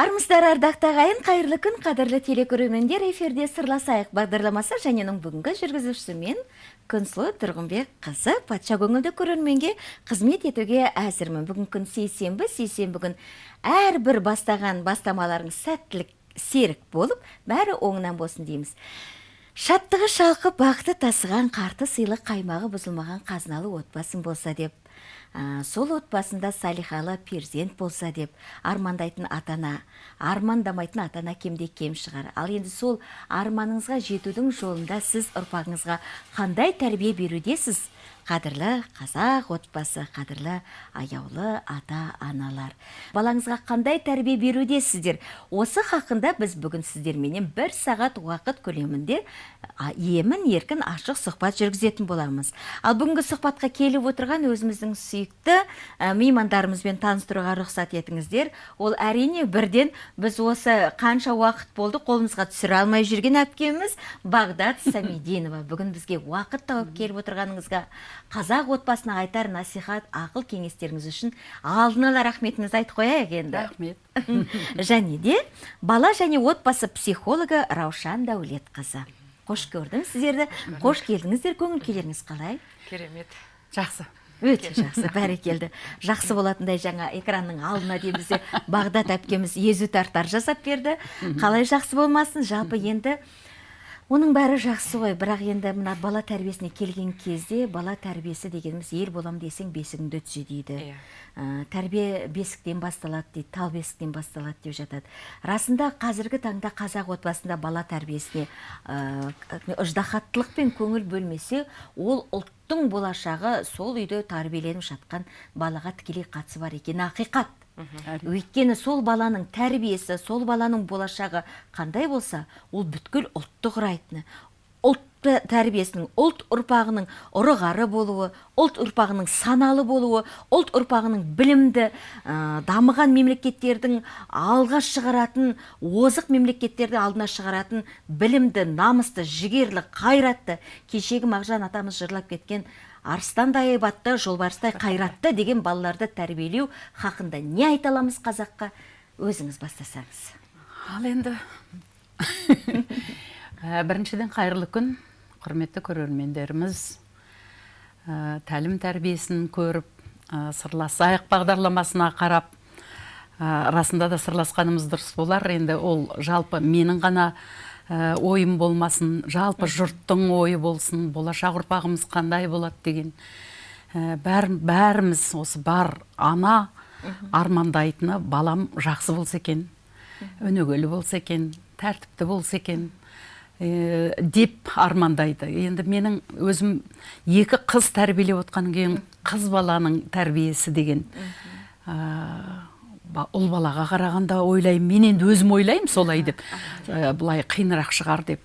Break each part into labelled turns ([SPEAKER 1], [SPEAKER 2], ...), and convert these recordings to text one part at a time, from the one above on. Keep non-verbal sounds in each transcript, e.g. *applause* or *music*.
[SPEAKER 1] армысыздар ардақты ағайын қайырлы күн қадірлі телекөрермендер эфирде сырласайық бағдарламасы және оның бүгінгі жүргізушісі мен күнсұлу тұрғынбек қызы патша көңілді көрерменге қызмет етуге әзірмін. Бүгін күн сейсенбі сейсенбі күн әрбір бастаған бастамаларыңыз сәттілік серік болып бәрі оңынан болсын дейміз. Шаттығы шалқып бақыты тасыған қарты сыйлы қаймағы бұзылмаған қазыналы отбасың болса деп ә, сол отбасында салихалы перзент болса деп армандайтын ата ана армандамайтын ата ана кемде кем шығар. Ал енді сол арманыңызға жетудің жолында сіз ұрпағыңызға қандай тәрбие берудесіз? Қадірлі қазақ отбасы қадірлі аяулы ата аналар балаңызға қандай тәрбие берудесіздер осы хақында біз бүгін сіздерменен бір сағат уақыт көлемінде емін еркін ашық сұхбат жүргізетін боламыз. Ал бүгінгі сұхбатқа келіп отырған өзіміздің сүйікті ә, меймандарымызбен таныстыруға рұқсат етіңіздер. Ол әрине бірден біз осы қанша уақыт болды қолымызға түсіре алмай жүрген әпкеміз бағдат самидинова бүгін бізге уақыт тауып келіп отырғаныңызға қазақ отбасына айтар насихат ақыл кеңестеріңіз үшін алдын ала рахметімізді айтып қояйық енді.
[SPEAKER 2] Рахмет.
[SPEAKER 1] Және де бала және отбасы психологы раушан дәулетқызы. Қош көрдім сіздерді. Қош келдіңіздер. Көңіл күйлеріңіз қалай?
[SPEAKER 2] Керемет. Жақсы.
[SPEAKER 1] Өте жақсы. Бәрекелді жақсы болатындай жаңа экранның алдына дейін бізде бағдат әпкеміз езу тартар жасап берді. Қалай жақсы болмасын? Жалпы енді оның бәрі жақсы ғой бірақ енді мына бала тәрбиесіне келген кезде бала тәрбиесі дегеніміз ел болам десең бесігіңді түзе дейді.
[SPEAKER 2] Иә.
[SPEAKER 1] ә, тәрбие бесіктен басталады дейді тал бесіктен басталады деп жатады. Расында қазіргі таңда қазақ отбасында бала тәрбиесіне ә, ыждахаттылықпен көңіл бөлмесе ол ұлттың болашағы сол үйде тәрбиеленіп жатқан балаға тікелей қатысы бар екені ақиқат. Өйткені сол баланың тәрбиесі сол баланың болашағы қандай болса ол бүткіл ұлтты құрайтыны ұлт тәрбиесінің ұлт ұрпағының ұрығары болуы ұлт ұрпағының саналы болуы ұлт ұрпағының білімді ә, дамыған мемлекеттердің алға шығаратын озық мемлекеттерді алдына шығаратын білімді намысты жігерлі қайратты кешегі мағжан атамыз жырлап кеткен арыстандай айбатты жолбарыстай қайратты деген балаларды тәрбиелеу хақында не айта аламыз қазаққа? Өзіңіз бастасаңыз.
[SPEAKER 2] Ал енді *laughs* ә, біріншіден қайырлы күн құрметті көрермендеріміз. Ә, тәлім тәрбиесін көріп ә, сырласайық бағдарламасына қарап. Ә, расында да сырласқанымыз дұрыс болар. Енді ол жалпы менің ғана ойым болмасын жалпы жұрттың ойы болсын болашақ ұрпағымыз қандай болады деген. Ә, бәр, бәріміз осы бар ана армандайтыны балам жақсы болса екен өнегелі болса екен тәртіпті болса екен ә, деп армандайды. Енді менің өзім екі қыз тәрбиелеп отқаннан кейін қыз баланың тәрбиесі деген. Ә, ұл балаға қарағанда ойлаймын мен енді өзім ойлаймын солай деп. Ә, былай қиынырақ шығар деп.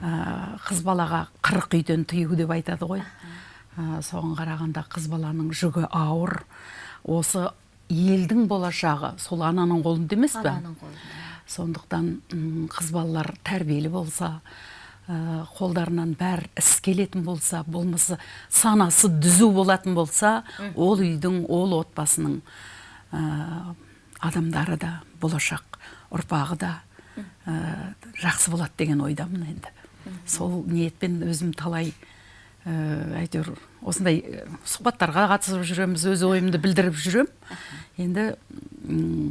[SPEAKER 2] Ә, қыз балаға қырық үйден тыю деп айтады ғой. Ә, соған қарағанда қыз баланың жүгі ауыр. Осы елдің болашағы сол ананың қолында емес пе сондықтан қыз балалар тәрбиелі болса ә, қолдарынан бәр іс келетін болса болмаса санасы дүзу болатын болса ол үйдің ол отбасының адамдары да болашақ ұрпағы да ә, жақсы болады деген ойдамын енді. Сол ниетпен өзім талай ә, әйтеуір осындай сұхбаттарға қатысып жүреміз өз ойымды білдіріп жүрем. Енді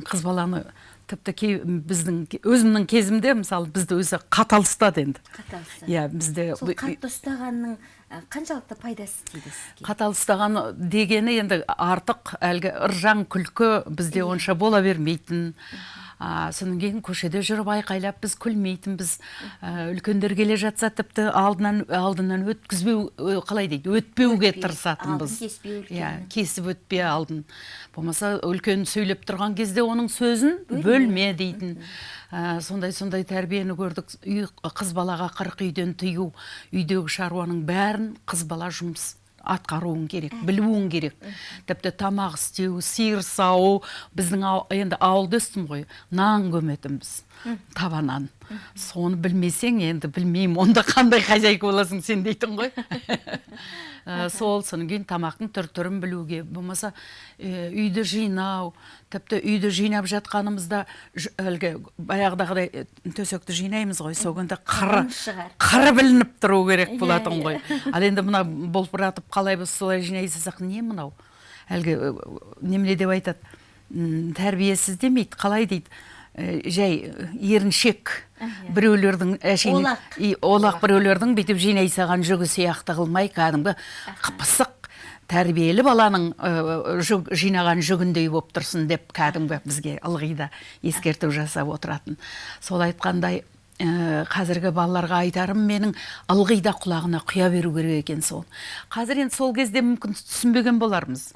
[SPEAKER 2] қыз баланы тіпті кей біздің өзімнің кезімде мысалы бізді өзі қатал ұстады енді
[SPEAKER 1] қаталса
[SPEAKER 2] иә бізде
[SPEAKER 1] сол қатты ұстағанның қаншалықты пайдасы тиді сізге
[SPEAKER 2] қатал ұстаған дегені енді артық әлгі ыржаң күлкі бізде онша бола бермейтін. А, содан кейін көшеде жүріп айқайлап біз күлмейтінбіз. Ә, үлкендер келе жатса тіпті алдынан алдынан өткізбеу қалай дейді өтпеуге тырысатынбыз. иә кесіп өтпе алдын. Болмаса үлкен сөйлеп тұрған кезде оның сөзін бөлме. дейтін. Ә, сондай сондай тәрбиені көрдік. Үй қыз балаға қырық үйден тыю үйдегі шаруаның бәрін қыз бала жұмыс атқаруың керек білуің керек. Тіпті тамақ істеу сиыр сауу біздің ау- енді ауылда өстім ғой нан көметінбіз табанан соны білмесең енді білмеймін онда қандай хозяйка боласың сен дейтін ғой. *laughs* Ә, сол содан кейін тамақтың түр түрін білуге болмаса ә, үйді жинау тіпті үйді жинап жатқанымызда әлгі баяғыдағыдай э, төсекті жинаймыз ғой сол күнде қыры қыры білініп тұру керек
[SPEAKER 1] Иә,
[SPEAKER 2] болатын
[SPEAKER 1] иә.
[SPEAKER 2] ғой ал енді мына болпыратып қалай біз солай жинай салсақ не мынау? Әлгі э, немене деп айтады. Тәрбиесіз демейді қалай дейді? Э, жай э, еріншек біреулердің әшейін
[SPEAKER 1] Олақ.
[SPEAKER 2] и олақ біреулердің бүйтіп жинай салған жүгі сияқты қылмай кәдімгі пысық тәрбиелі баланың жүг, жинаған жүгіндей болып тұрсын деп кәдімгі бізге ылғи да ескерту жасап отыратын. Сол айтқандай ә, қазіргі балаларға айтарым менің ылғи да құлағына құя беру керек екен сол. Қазір енді сол кезде мүмкін түсінбеген болармыз.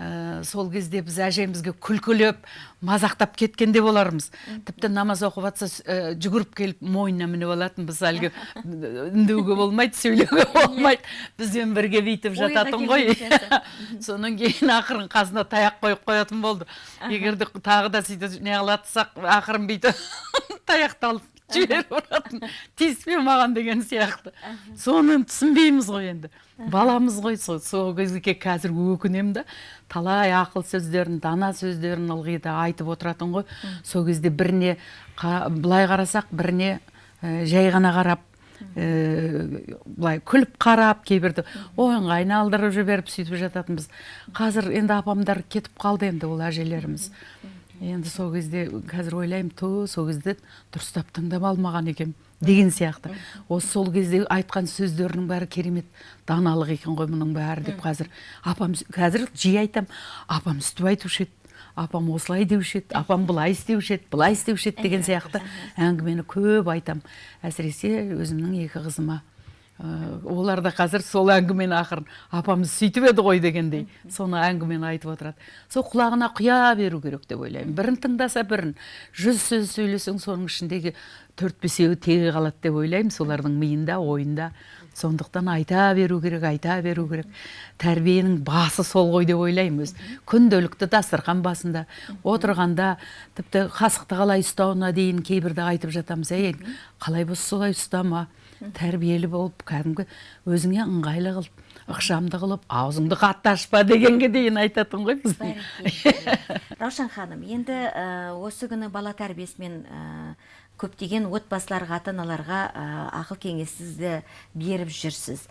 [SPEAKER 2] Ә, сол кезде біз әжемізге күлкілеп мазақтап кеткен де болармыз. Тіпті намаз оқып жатса ә, жүгіріп келіп мойнына мініп алатынбыз әлгі *laughs* үндеуге болмайды сөйлеуге болмайды. Бізбен бірге бүйтіп жататын ғой. *laughs* содан кейін ақырын қасына таяқ қойып қоятын болды. Егер де тағы да сөйтіп неғылатсақ ақырын бүйтіп *laughs* таяқты алып *laughs* жіберіп ұратын тиіспе маған деген сияқты. Соны түсінбейміз ғой енді. Баламыз ғой сол сол кезге қазір өкінемін да талай ақыл сөздерін дана сөздерін ылғи да айтып отыратын ғой. Сол кезде біріне қа- былай қарасақ біріне ә, жай ғана қарап ә, былай күліп қарап кейбірді ойынға айналдырып жіберіп сөйтіп жататынбыз қазір енді апамдар кетіп қалды енді ол әжелеріміз. Енді сол кезде қазір ойлаймын ту сол кезде дұрыстап тыңдап алмаған екенмін деген сияқты. Осы сол кезде айтқан сөздерінің бәрі керемет даналық екен ғой мұның бәрі деп қазір апам қазір жиі айтам. Апам өстіп айтушы еді апам осылай деуші еді апам былай істеуші еді былай істеуші еді деген сияқты әңгімені көп айтам. Әсіресе өзімнің екі қызыма олар да қазір сол әңгімені ақырын апамыз сөйтіп еді ғой дегендей соны әңгімені айтып отырады. Сол құлағына құя беру керек деп ойлаймын. Бірін тыңдаса бірін. Жүз сөз сөйлесең соның ішіндегі төрт бесеуі теге қалады деп ойлаймын солардың миында ойында. Сондықтан айта беру керек айта беру керек. Тәрбиенің басы сол ғой деп ойлаймын өз күнделікті дастархан басында отырғанда тіпті қасықты қалай ұстауына? дейін кейбірде айтып жатамыз. Ей қалай болса солай ұстама? Тәрбиелі болып кәдімгі өзіңе ыңғайлы қылып ықшамды қылып аузыңды қатты ашпа дегенге дейін айтатын ғой біз *laughs*
[SPEAKER 1] раушан ханым енді ә, осы күні бала тәрбиесімен ә, көптеген отбасыларға ата аналарға ә, ақыл кеңесіңізді беріп жүрсіз.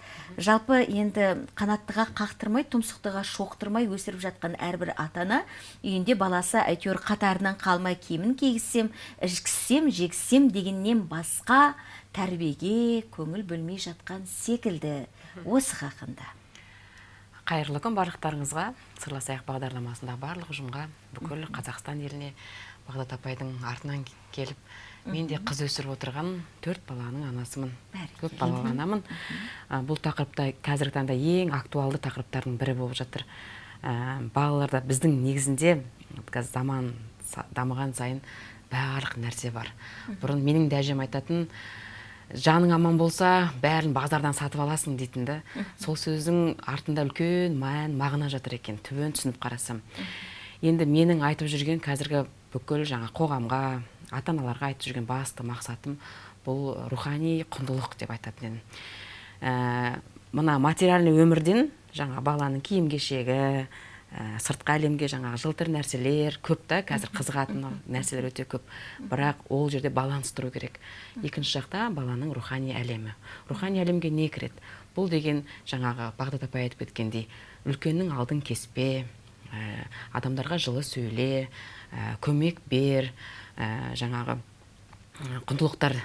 [SPEAKER 1] Жалпы енді қанаттыға қақтырмай тұмсықтыға шоқтырмай өсіріп жатқан әрбір ата ана үйінде баласы әйтеуір қатарынан қалмай киімін кигізсем ішкізсем жегізсем дегеннен басқа тәрбиеге көңіл бөлмей жатқан секілді осы хақында.
[SPEAKER 3] Қайырлы күн барлықтарыңызға. Сырласайық бағдарламасындағы барлық ұжымға бүкіл қазақстан еліне бағдат апайдың артынан келіп мен де қыз өсіріп отырған төрт баланың анасымын көп балалы анамын. Бұл тақырыпта қазіргі таңда ең актуалды тақырыптардың бірі болып жатыр. Ә, балаларда біздің негізінде қазір заман дамыған сайын барлық нәрсе бар. Бұрын менің де әжем айтатын жаның аман болса бәрін базардан сатып аласың дейтін да. Сол сөздің артында үлкен мән мағына жатыр екен. Түбін түсініп қарасам. Енді менің айтып жүрген қазіргі бүкіл жаңа қоғамға ата аналарға айтып жүрген басты мақсатым бұл рухани құндылық деп айтатын едім ә, мына материальный өмірден жаңа баланың киім кешегі ә, сыртқы әлемге жаңағы жылтыр нәрселер көп та қазір қызығатын нәрселер өте көп. Бірақ ол жерде баланс тұру керек. Екінші жақта баланың рухани әлемі. Рухани әлемге не кіреді? Бұл деген жаңағы бағдат апай айтып кеткендей үлкеннің алдын кеспе ә, адамдарға жылы сөйле ә, көмек бер ә, жаңағы құндылықтар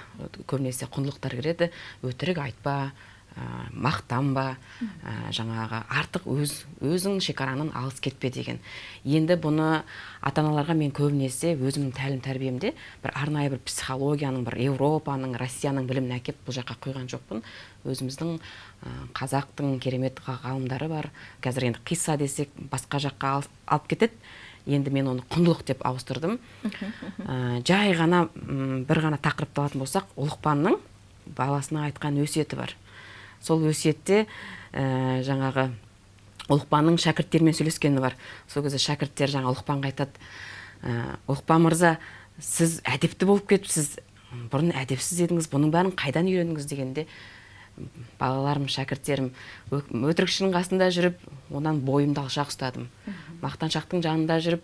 [SPEAKER 3] көбінесе құндылықтар кіреді. Өтірік айтпа ә, мақтанба ә, жаңағы артық өз өзің шекараның алыс кетпе деген. Енді бұны ата аналарға мен көбінесе өзімнің тәлім тәрбиемде бір арнайы бір психологияның бір еуропаның россияның білімін әкеп бұл жаққа құйған жоқпын. Өзіміздің ә, қазақтың керемет ға- ғалымдары бар. Қазір енді қисса десек басқа жаққа ал- алып кетеді. Енді мен оны құндылық деп ауыстырдым. Ә, *laughs* жай ғана бір ғана тақырыпты алатын болсақ ұлықпанның баласына айтқан өсиеті бар. Сол өсиетте ә, жаңағы ұлықпанның шәкірттерімен сөйлескені бар. Сол кезде шәкірттер жаңа ұлықпанға айтады ә, ұлықпан мырза сіз әдепті болып кетіпсіз бұрын әдепсіз едіңіз бұның бәрін қайдан үйрендіңіз дегенде балаларым шәкірттерім «Ө- өтірікшінің қасында жүріп онан бойымды алшақ ұстадым. Мақтаншақтың жанында жүріп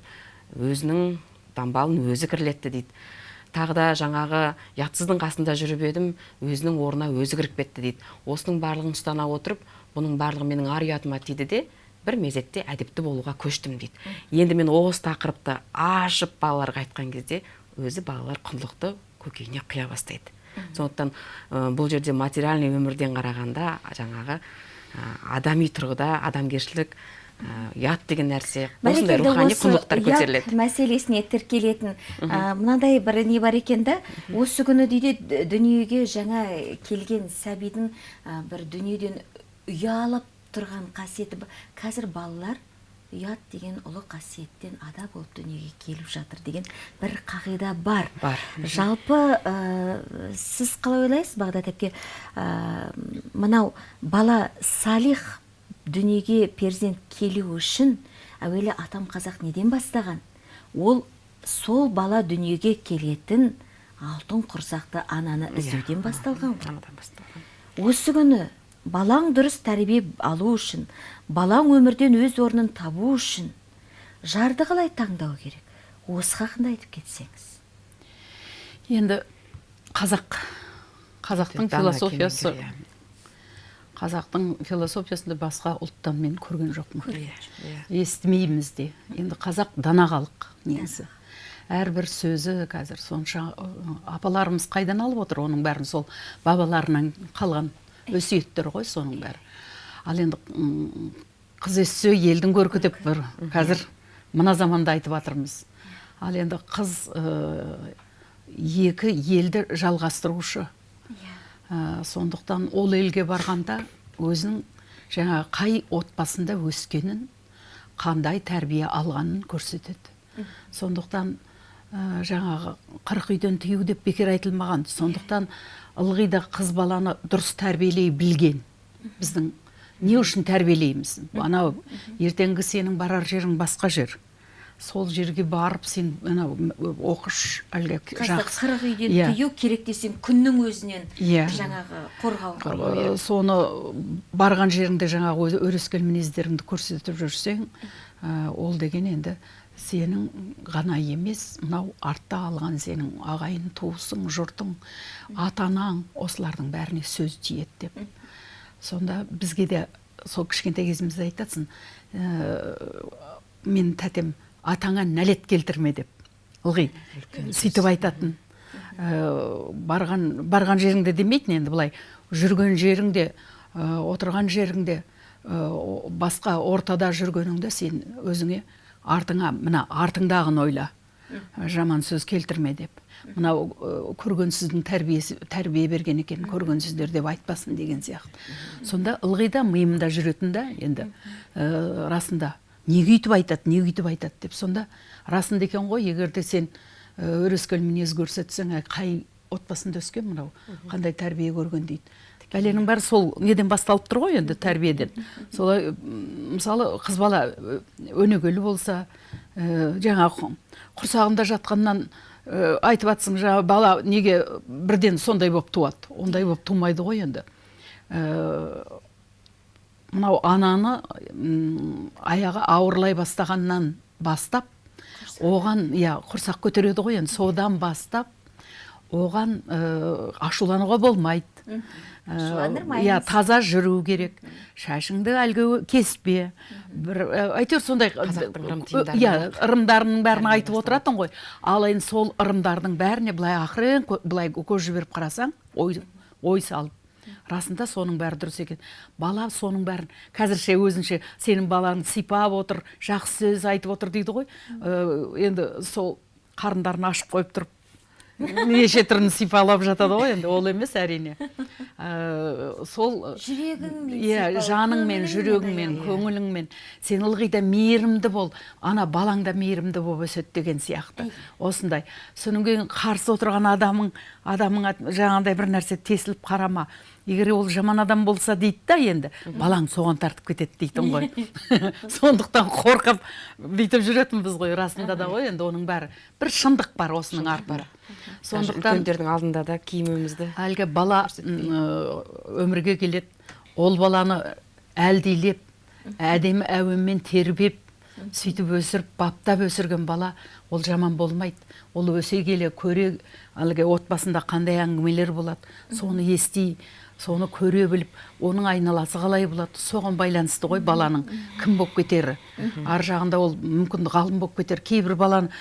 [SPEAKER 3] өзінің дамбалын өзі кірлетті дейді. Тағы да жаңағы ұятсыздың қасында жүріп едім өзінің орнына өзі кіріп кетті дейді. Осының барлығын ұстана отырып бұның барлығы менің ар ұятыма тиді де бір мезетте әдепті болуға көштім дейді. Енді мен осы тақырыпты ашып балаларға айтқан кезде өзі балалар құндылықты көкейіне құя бастайды. Сондықтан ә, бұл жерде материальный өмірден қарағанда жаңағы ә, адами тұрғыда адамгершілік ұят деген нәрсе. Осындай рухани құндылықтар көтеріледі.
[SPEAKER 1] мәселесіне тіркелетін ә, мынандай бір не бар екен да осы күні дейді дүниеге жаңа келген сәбидің ә, бір дүниеден ұялып тұрған қасиеті қазір балалар ұят деген ұлы қасиеттен ада болып дүниеге келіп жатыр деген бір қағида бар.
[SPEAKER 3] Бар.
[SPEAKER 1] жалпы ә, сіз қалай ойлайсыз? Бағдат әпке ә, мынау бала салих дүниеге перзент келу үшін әуелі атам қазақ неден бастаған? Ол сол бала дүниеге келетін алтын құрсақты ананы іздеуден басталған осы күні балаң дұрыс тәрбие алу үшін балаң өмірден өз орнын табу үшін жарды қалай таңдау керек? Осы хақында айтып кетсеңіз.
[SPEAKER 2] Енді қазақ қазақтың философиясы
[SPEAKER 3] кемеңгер,
[SPEAKER 2] қазақтың философиясында басқа ұлттан мен көрген жоқпын.
[SPEAKER 3] Иә, иә.
[SPEAKER 2] естімейміз де. Енді қазақ дана халық негізі әрбір сөзі қазір сонша апаларымыз қайдан алып отыр оның бәрін? Сол бабаларынан қалған өсиеттер ғой соның бәрі. Ал енді қыз өссе елдің көркі деп бір қазір мына заманда айтып жатырмыз. Ал енді қыз екі елді жалғастырушы. Ә, сондықтан ол елге барғанда өзінің жаңағы қай отбасында өскенін қандай тәрбие алғанын көрсетеді. Сондықтан ә, жаңағы қырық үйден тыю деп бекер айтылмаған. Сондықтан ылғи да қыз баланы дұрыс тәрбиелей білген. Біздің не үшін тәрбиелейміз? Анау ертеңгі сенің барар жерің басқа жер. Сол жерге барып сен анау оқыш әлгі жақсы
[SPEAKER 1] қырық үйден
[SPEAKER 2] Иә.
[SPEAKER 1] тыю керек десең күннің өзінен
[SPEAKER 2] Иә.
[SPEAKER 1] жаңағы қорғау
[SPEAKER 2] соны барған жеріңде жаңағы өрескел мінездеріңді көрсетіп жүрсең ә, ол деген енді сенің ғана емес мынау артта алған сенің ағайын туысың жұртың ата анаң осылардың бәріне сөз тиеді деп. Сонда бізге де сол кішкентай кезімізде айтасың ә, мен тәтем атаңа нәлет келтірме деп. Ылғи сөйтіп айтатын. Ә, барған барған жеріңде демейтін енді былай. Жүрген жеріңде ә, отырған жеріңде ә, басқа ортада жүргеніңде сен өзіңе артыңа мына артыңдағын ойла. Жаман сөз келтірме деп. Мынау ә, көргенсіздің тәрбиесі тәрбие берген екен көргенсіздер деп айтпасын деген сияқты. Сонда ылғи да миымда жүретін да енді ә, расында. Неге өйтіп айтады неге өйтіп айтады деп сонда расында екен ғой егер де сен өрескел мінез көрсетсең «Әй, қай отбасында өскен мынау? Қандай тәрбие көрген дейді. Бәленің бәрі сол неден басталып тұр ғой енді тәрбиеден. Солай мысалы қыз бала өнегелі болса ә, жаңағы құрсағында жатқаннан ә, айтып жатсың жаңағы бала неге бірден сондай болып туады? Ондай болып тумайды ғой енді. Ә, мынау ананы аяғы ауырлай бастағаннан бастап оған иә құрсақ көтереді ғой енді содан бастап оған ә, ашулануға болмайды. Ә,
[SPEAKER 1] Ашуландырмаймыз.
[SPEAKER 2] иә таза жүру керек. Шашыңды әлгі кеспе. Бір ә, әйтеуір сондай иә ырымдарының бәрін айтып отыратын ғой. ал енді сол ырымдардың бәріне былай ақырын былай көз жіберіп қарасаң ой, ой салып расында соның бәрі дұрыс екен. Бала соның бәрін қазірше өзінше сенің балаңды сипап отыр жақсы сөз айтып отыр дейді ғой. Ә, енді сол қарындарын ашып қойып тұрып неше түрін сипалап жатады ғой енді ол емес әрине. Ә, сол
[SPEAKER 1] жүрегіңмен
[SPEAKER 2] иә жаныңмен жүрегіңмен көңіліңмен. Сен ылғи да мейірімді бол. Ана балаң да мейірімді болып өседі деген сияқты. Осындай. Содан кейін қарсы отырған адамың адамыңа жаңағыдай бір нәрсе тесіліп қарама. Егер ол жаман адам болса дейді да енді. Балаң соған тартып кетеді дейтін ғой. *laughs* *laughs* Сондықтан қорқып бүйтіп жүретінбіз ғой расында да ғой енді оның бәрі. Бір шындық бар осының артында
[SPEAKER 3] сондықтан үлкендердің алдында да киімімізді
[SPEAKER 2] әлгі бала өмірге келеді ол баланы әлдилеп әдемі әуенмен тербеп сөйтіп өсіріп баптап өсірген бала ол жаман болмайды. Ол өсе келе көре әлгі отбасында қандай әңгімелер болады соны ести соны көре біліп оның айналасы қалай болады? Соған байланысты ғой баланың кім болып кетері? Ар жағында ол мүмкін ғалым болып кетер. Кейбір баланы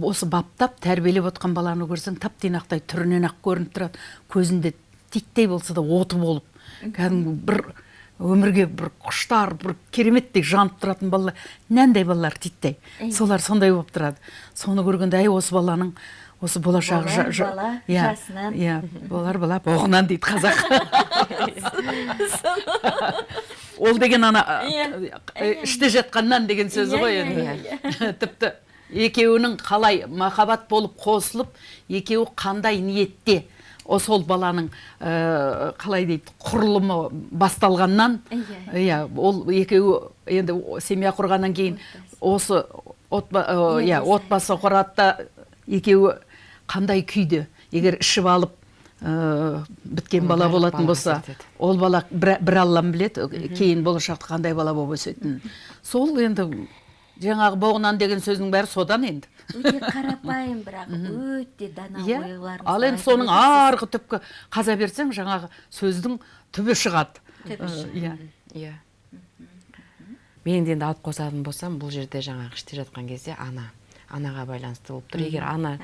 [SPEAKER 2] осы баптап тәрбиелеп отқан баланы көрсең тап тыйнақтай түрінен ақ көрініп тұрады. Көзінде титтей болса да оты болып. Кәдімгі бір өмірге бір құштар бір кереметтей жанып тұратын балалар. Нәндай балалар титтей. Солар сондай болып тұрады. Соны көргенде әй осы баланың осы жа-
[SPEAKER 1] бала
[SPEAKER 2] иә,
[SPEAKER 1] жасынан.
[SPEAKER 2] иә болар бала боғынан дейді қазақ. *laughs* Ол деген ана
[SPEAKER 1] Иә.
[SPEAKER 2] э, іште жатқаннан деген сөзі
[SPEAKER 1] Иә,
[SPEAKER 2] ғой
[SPEAKER 1] иә,
[SPEAKER 2] енді. *laughs* тіпті екеуінің қалай махаббат болып қосылып екеуі қандай ниетте сол баланың қалай дейді құрылымы басталғаннан
[SPEAKER 1] Иә.
[SPEAKER 2] иә ол екеуі енді семья құрғаннан кейін осы отба- иә отбасы құрады да екеуі қандай күйде? егер ішіп алып ә, біткен бала болатын болса ол бала бір, бір аллам біледі кейін болашақта қандай бала болып өсетінін. Сол енді жаңағы боғынан деген сөздің бәрі содан енді.
[SPEAKER 1] Өте қарапайым бірақ өте дана
[SPEAKER 2] иә.
[SPEAKER 1] ойларыңызды
[SPEAKER 2] ал енді соның арғы түпкі қаза берсең жаңағы сөздің түбі шығады. Э, иә.
[SPEAKER 3] Иә. Мен де енді алып қосатын болсам бұл жерде жаңағы іште жатқан кезде ана анаға байланысты болып тұр. Егер ана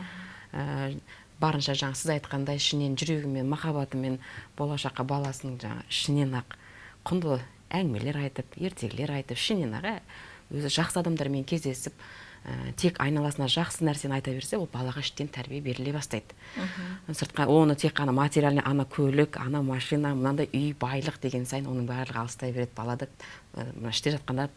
[SPEAKER 3] барынша жаңа сіз айтқандай ішінен жүрегімен махаббатымен болашаққа баласының жаңа ішінен ақ құнды әңгімелер айтып ертегілер айтып ішінен ақ ә, өзі жақсы адамдармен кездесіп ә, тек айналасына жақсы нәрсені айта берсе ол балаға іштен тәрбие беріле бастайды. Сыртқа оны тек қана материальный ана көлік ана машина мынандай үй байлық деген сайын оның барлығы алыстай береді балада ә, мына іште жатқанда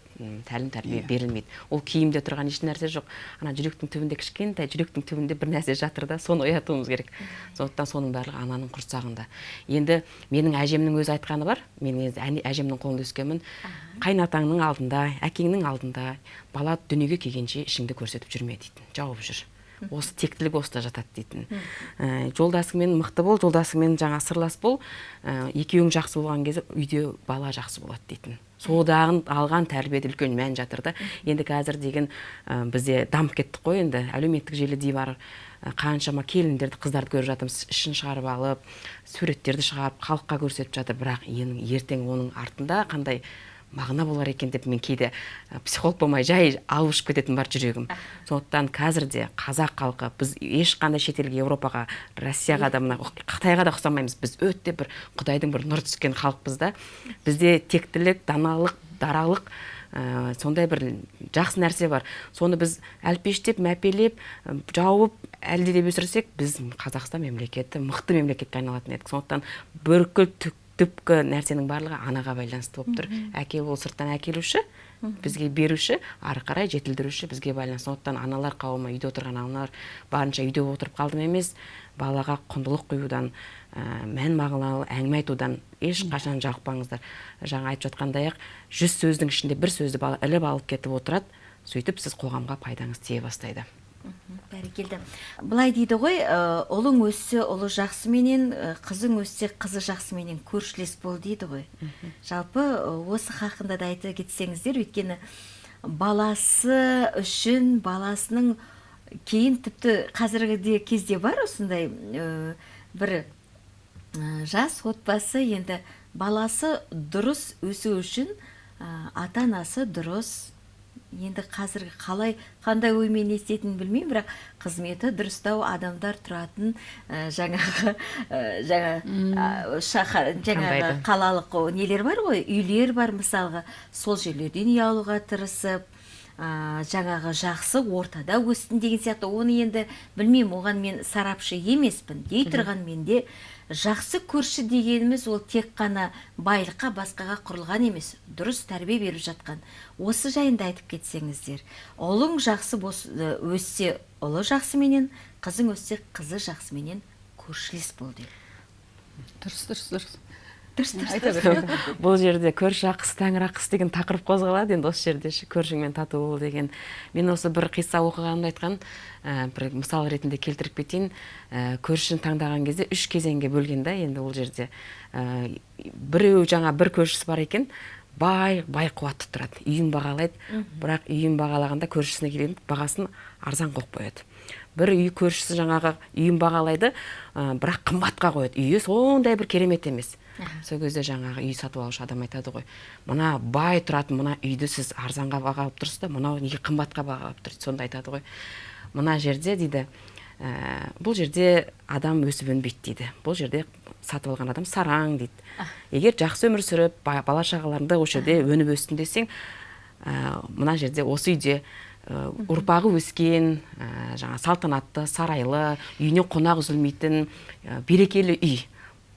[SPEAKER 3] тәлім тәрбие берілмейді. Ол киімде тұрған еш нәрсе жоқ. Ана жүректің түбінде кішкентай жүректің түбінде бір нәрсе жатыр да соны оятуымыз керек. Сондықтан соның барлығы ананың құрсағында. Енді менің әжемнің өзі айтқаны бар. Мен енді әжемнің қолында өскенмін. Қайнатаңның алдында әкеңнің алдында бала дүниеге келгенше ішіңді көрсетіп жүрме дейтін. Жауып жүр. Осы тектілік осыда жатады дейтін. Ә, жолдасыңмен мықты бол жолдасыңмен жаңа сырлас бол. Ә, екеуің жақсы болған кезде үйде бала жақсы болады дейтін. Содан алған тәрбиеде үлкен мән жатыр да. Енді қазір деген ә, бізде дамып кеттік қой енді. Әлеуметтік желіде бар ә, қаншама келіндерді қыздарды көріп жатырмыз. Ішін шығарып алып суреттерді шығарып халыққа көрсетіп жатыр. Бірақ ең ертең оның артында қандай мағына болар екен деп мен кейде психолог болмай жай алып ұшып кететін бар жүрегім. Сондықтан қазір де қазақ халқы біз ешқандай шетелге еуропаға россияға да мына қытайға да ұқсамаймыз. Біз өте бір құдайдың бір нұры түскен халықпыз да. Бізде тектілік даналық даралық ә, сондай бір жақсы нәрсе бар. Соны біз әлпештеп мәпелеп жауып әлдилеп өсірсек біз қазақстан мемлекеті мықты мемлекетке айналатын едік. Сондықтан бүкіл түк түпкі нәрсенің барлығы анаға байланысты болып тұр. Әке ол сырттан әкелуші бізге беруші ары қарай жетілдіруші бізге байланысты. Сондықтан аналар қауымы үйде отырған аналар барынша үйде отырып қалдым емес балаға құндылық құюдан ә, мән мағыналы әңгіме айтудан ешқашан жалықпаңыздар жаңа айтып жатқандай ақ жүз сөздің ішінде бір сөзді бала іліп алып кетіп отырады сөйтіп сіз қоғамға пайдаңыз тие бастайды.
[SPEAKER 1] Бәрекелді. Былай дейді ғой ә, ұлың өссе ұлы жақсыменен ә, қызың өссе қызы жақсыменен көршілес бол дейді ғой. Жалпы ә, осы хақында да айта кетсеңіздер өйткені баласы үшін баласының кейін тіпті қазіргі кезде бар осындай ә, бір жас отбасы. Енді баласы дұрыс өсу үшін ә, ата анасы дұрыс енді қазіргі қалай қандай оймен не істейтінін білмеймін бірақ қызметі дұрыстау адамдар тұратын ә, жаңағы ә, жаңа ә, шаһар жаңағы қалалық о, нелер бар ғой? Үйлер бар мысалға. Сол жерлерден үй алуға тырысып ә, жаңағы жақсы ортада өстін деген сияқты. Оны енді білмеймін оған мен сарапшы емеспін дей тұрған менде жақсы көрші дегеніміз ол тек қана байлыққа басқаға құрылған емес дұрыс тәрбие беріп жатқан. Осы жайында айтып кетсеңіздер ұлың жақсы бос, өссе ұлы жақсыменен қызың өссе қызы жақсыменен көршілес бол деп.
[SPEAKER 2] Дұрыс дұрыс дұрыс.
[SPEAKER 1] Дұрыс дұрыс
[SPEAKER 3] бұл жерде көрші ақысы тәңір ақысы деген тақырып қозғалады. Енді осы жерде ше көршіңмен тату бол деген. Мен осы бір қисса оқығанымда айтқан ә, бір мысал ретінде келтіріп кетейін. Ә, көршіні таңдаған кезде үш кезеңге бөлген да енді ол жерде ә, біреу жаңа бір көршісі бар екен бай бай қуатты тұрады. Үйін бағалайды. Бірақ үйін бағалағанда көршісіне келген бағасын арзан қойып қояды. Бір үй көршісі жаңағы үйін бағалайды ә, бірақ қымбатқа қояды. Үйі сондай бір керемет емес. Сол кезде жаңағы үй сатып алушы адам айтады ғой мына бай тұратын мына үйді сіз арзанға бағалап тұрсыз да мынау неге қымбатқа бағалап тұрсыз сонда айтады ғой мына жерде дейді ә, бұл жерде адам өсіп өнбейді дейді бұл жерде сатып алған адам сараң дейді. Егер жақсы өмір сүріп бала шағаларыңды осы жерде өніп өссін десең ә, мына жерде осы үйде ә, ұрпағы өскен ә, жаңа салтанатты сарайлы үйіне қонақ үзілмейтін ә, берекелі үй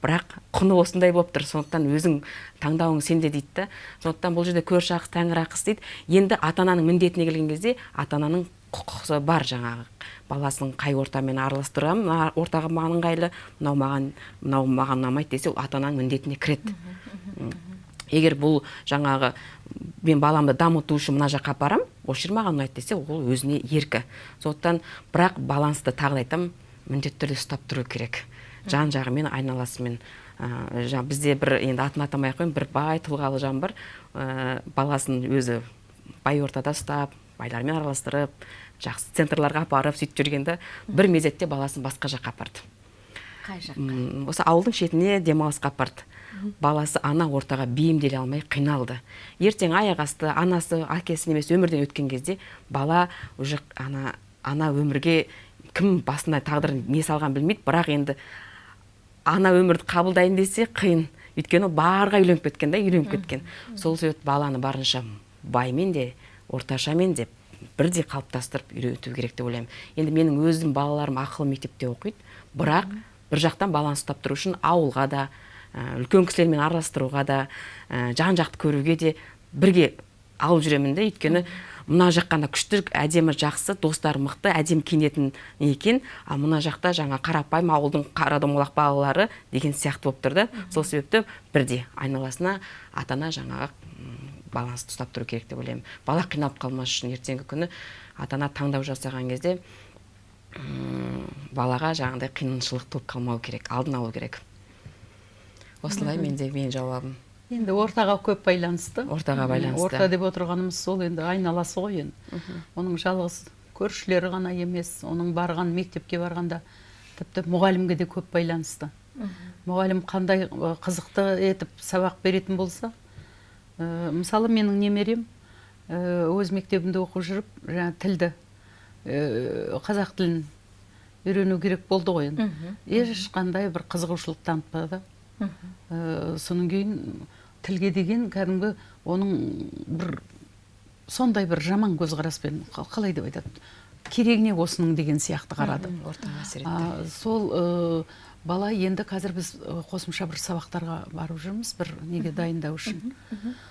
[SPEAKER 3] бірақ құны осындай болып тұр. Сондықтан өзің таңдауың сенде дейді да. Сондықтан бұл жерде көрші ақысы тәңір ақысы дейді. Енді ата ананың міндетіне келген кезде ата ананың құқығы бар жаңағы. Баласын қай ортамен араластырамын мына ортаға маған ыңғайлы мынау маған мынау маған ұнамайды десе ата ананың міндетіне кіреді. Егер бұл жаңағы мен баламды дамыту үшін мына жаққа апарамын осы жер маған ұнайды десе ол өзіне еркі. Сондықтан бірақ балансты тағы да айтамын міндетті түрде ұстап тұру керек. Жан жағымен айналасымен. Ә, жаңа бізде бір енді атын атамай ақ қояйын бір бай тұлғалы жан бар. Ә, баласын өзі бай ортада ұстап байлармен араластырып жақсы центрларға апарып сөйтіп жүргенде бір мезетте баласын басқа жаққа апарды.
[SPEAKER 1] Қай жаққа?
[SPEAKER 3] Осы ауылдың шетіне демалысқа апарды. Баласы ана ортаға бейімделе алмай қиналды. Ертең аяқ асты анасы әкесі немесе өмірден өткен кезде бала уже ана ана өмірге кім басына тағдырын не салғанын білмейді. Бірақ енді ана өмірді қабылдайын десе қиын. Өйткені барға үйленіп кеткен да үйленіп кеткен. Сол себепті баланы барынша баймен де орташамен деп бірдей қалыптастырып үйрету керек деп ойлаймын. Енді менің өзім балаларым ақылы мектепте оқиды. Бірақ бір жақтан баланы ұстап тұру үшін ауылға да үлкен кісілермен араластыруға да жан жақты көруге де бірге алып жүремін да өйткені мына жаққа күшті әдемі жақсы достары мықты әдемі киінетін екен. Ал мына жақта жаңа қарапайым ауылдың қара домалақ балалары деген сияқты болып тұр да. Сол себепті бірде айналасына ата ана жаңағы балансты ұстап тұру керек деп ойлаймын. Бала қиналып қалмас үшін ертеңгі күні ата ана таңдау жасаған кезде балаға жаңағыдай қиыншылық туып қалмау керек алдын алу керек. Осылай менде менің жауабым.
[SPEAKER 2] Енді ортаға көп байланысты.
[SPEAKER 3] Ортаға байланысты.
[SPEAKER 2] Орта деп отырғанымыз сол енді айналасы ғой енді. Оның жалғыз көршілері ғана емес оның барған мектепке барғанда тіпті мұғалімге де көп байланысты. Мұғалім қандай қызықты етіп сабақ беретін болса ә, мысалы менің немерем өз мектебінде оқып жүріп жаңа тілді ә, қазақ тілін үйрену керек болды ғой енді. Ешқандай бір қызығушылық танытпады. Ә, содан кейін тілге деген кәдімгі оның бір сондай бір жаман көзқараспен қалай деп айтады? Керегі осының деген сияқты қарады. Сол бала енді қазір біз қосымша бір сабақтарға барып жүрміз бір неге дайындау үшін.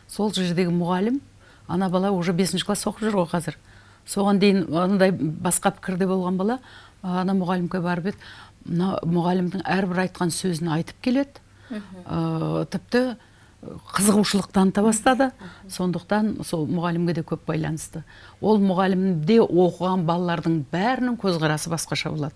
[SPEAKER 2] Сол жердегі мұғалім ана бала уже бесінші класс оқып жүр ғой қазір. Соған дейін андай басқа пікірде болған бала ана мұғалімге барып еді. Мына мұғалімнің әрбір айтқан сөзін айтып келеді. Ә, тіпті қызығушылық таныта бастады сондықтан сол мұғалімге де көп байланысты. Ол мұғалімде оқыған балалардың бәрінің көзқарасы басқаша болады.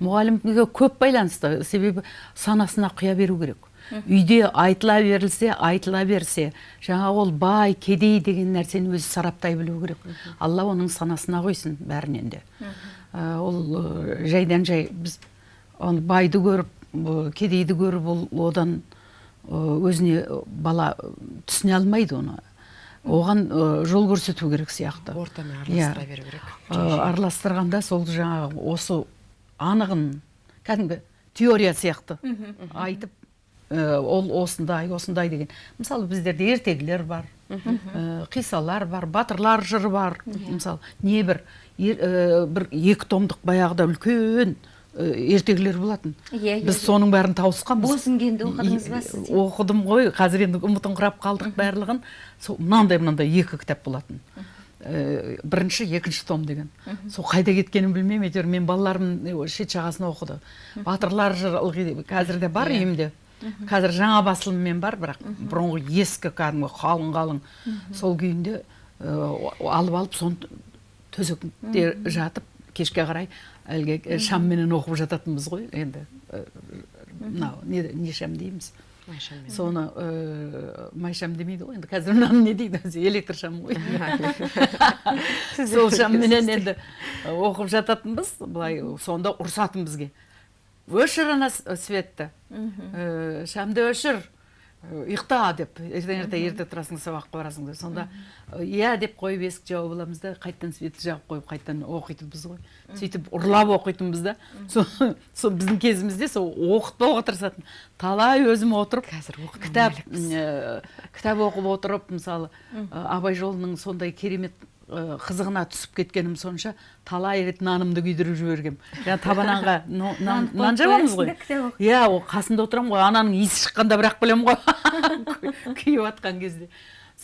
[SPEAKER 2] Мұғалімге көп байланысты. Себебі санасына құя беру керек. Үйде айтыла берілсе айтыла берсе жаңа ол бай кедей деген нәрсені өзі сараптай білу керек. Алла оның санасына қойсын бәрінен де. Ол жайдан жай біз оны байды көріп кедейді көріп ол одан өзіне бала түсіне алмайды оны. Оған жол көрсету керек сияқты.
[SPEAKER 3] Ортамен араластыра беру керек.
[SPEAKER 2] Араластырғанда сол жаңағы осы анығын кәдімгі теория сияқты айтып ол осындай осындай деген. Мысалы біздерде ертегілер бар қисалар бар батырлар жыры бар. Мысалы не бір бір екі томдық баяғыда үлкен ертегілер болатын.
[SPEAKER 1] Иә
[SPEAKER 2] біз соның бәрін тауысқанбыз.
[SPEAKER 1] Бозінгенді оқыдыңыз ба сіз?
[SPEAKER 2] оқыдым ғой. Қазір енді ұмытыңқырап қалдық барлығын. Сол мынандай мынандай екі кітап болатын. Бірінші екінші том деген. Сол қайда кеткенін білмеймін. Әйтеуір мен балаларым шет жағасын оқыды. Батырлар жыры қазір де бар үйімде. Қазір жаңа басылыммен бар бірақ бұрынғы ескі кәдімгі қалың қалың. Сол күйінде алып алып соны төсекте жатып кешке қарай әлгі шамменен оқып жататынбыз ғой енді. Мынау не, не шам дейміз. Соны ә, майшам демейді ғой енді қазір мынаны не дейді? Өзі электр шам ғой. Сол шамменен енді оқып жататынбыз. Былай сонда ұрсатын бізге өшір ана светті. Шамды өшір. Ұйықта деп ертең ерте ерте тұрасың сабаққа барасың деп. Сонда иә деп қойып есік жауып аламыз да қайтадан светті жағып қойып қайтадан оқитынбыз ғой. Сөйтіп ұрлап оқитынбыз да. Сол біздің кезімізде сол оқытпауға тырысатын талай өзім отырып
[SPEAKER 3] Қазір
[SPEAKER 2] кітап кітап оқып отырып мысалы абай жолының сондай керемет қызығына түсіп кеткенім сонша талай рет нанымды күйдіріп жібергем. Жаңа табананға нан жабамыз ғой? иә ол қасында отырамын ғой ананың иісі шыққанда бірақ білемін ғой. *laughs* Күйіп жатқан кезде.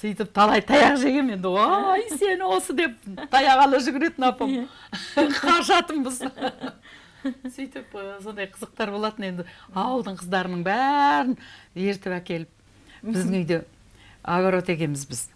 [SPEAKER 2] Сөйтіп талай таяқ жегем енді. Ой сені осы деп таяқ ала жүгіретін апам. *laughs* Қашатынбыз *laughs* сөйтіп ә, сондай қызықтар болатын енді. Ауылдың қыздарының бәрін ертіп әкеліп біздің үйде огород егеміз біз.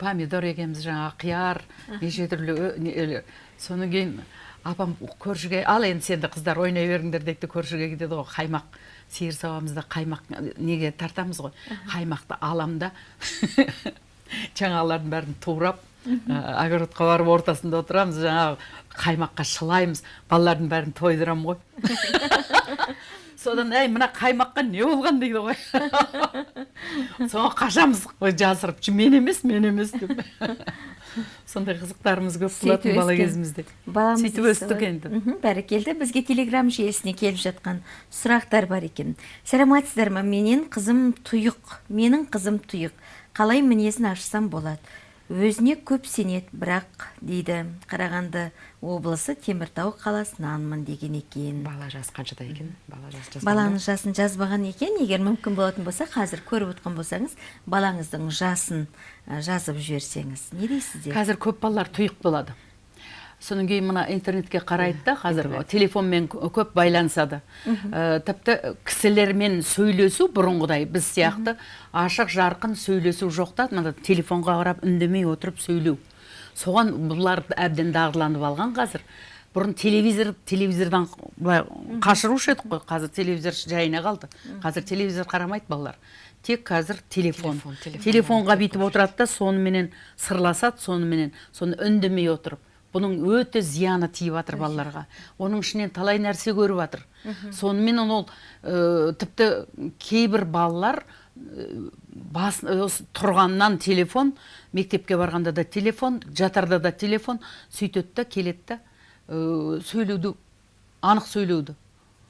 [SPEAKER 2] Помидор егеміз жаңағы қияр неше түрлі не- өле- содан кейін апам көршіге ал енді сен де қыздар ойнай беріңдер дейді көршіге кетеді ғой қаймақ сиыр сауамыз да қаймақ неге тартамыз ғой? Қаймақты алам да *laughs* жаңағылардың бәрін турап огородқа барып ортасында отырамыз жаңағы қаймаққа шылаймыз балалардың бәрін тойдырамын ғой. *laughs* содан әй мына қаймаққа не болған? дейді ғой. *laughs* Соған қашамыз ой жасырып «Ж, мен емес мен емес деп. Сондай қызықтарымыз көп болатын бала кезімізде
[SPEAKER 1] баламыз
[SPEAKER 2] сөйтіп
[SPEAKER 1] өсті
[SPEAKER 2] өстік
[SPEAKER 1] ғой.
[SPEAKER 2] енді.
[SPEAKER 1] Бәрекелді бізге телеграм жүйесіне келіп жатқан сұрақтар бар екен. Саламатсыздар ма? Менен қызым тұйық. Менің қызым тұйық. Қалай мінезін ашсам болады? Өзіне көп сенеді бірақ дейді қарағанды облысы теміртау қаласынанмын деген екен.
[SPEAKER 3] Бала жасы қаншада екен? Бала ба?
[SPEAKER 1] баланың жасын жазбаған екен. Егер мүмкін болатын болса қазір көріп отқан болсаңыз балаңыздың жасын жазып жіберсеңіз. Не дейсіздер
[SPEAKER 2] қазір көп балалар тұйық болады. Содан кейін мына интернетке қарайды да қазір телефонмен кө- көп байланысады. Ә, тіпті кісілермен сөйлесу бұрынғыдай біз сияқты ашық жарқын сөйлесу жоқ та мына телефонға қарап үндемей отырып сөйлеу. Соған бұлар әбден дағдыланып алған қазір. Бұрын телевизор телевизордан былай қашырушы едік қой. Қазір телевизор жайына қалды. Қазір телевизор қарамайды балалар. Тек қазір телефон.
[SPEAKER 3] Телефон, телефон.
[SPEAKER 2] телефонға бүйтіп отырады да соныменен сырласады соныменен соны үндемей отырып. Бұның өте зияны тиіп жатыр балаларға. Оның ішінен талай нәрсе көріп жатыр сонымен ол ә, тіпті кейбір балалар бас осы тұрғаннан телефон мектепке барғанда да телефон жатарда да телефон сөйтеді да келеді да ә, сөйлеуді анық сөйлеуді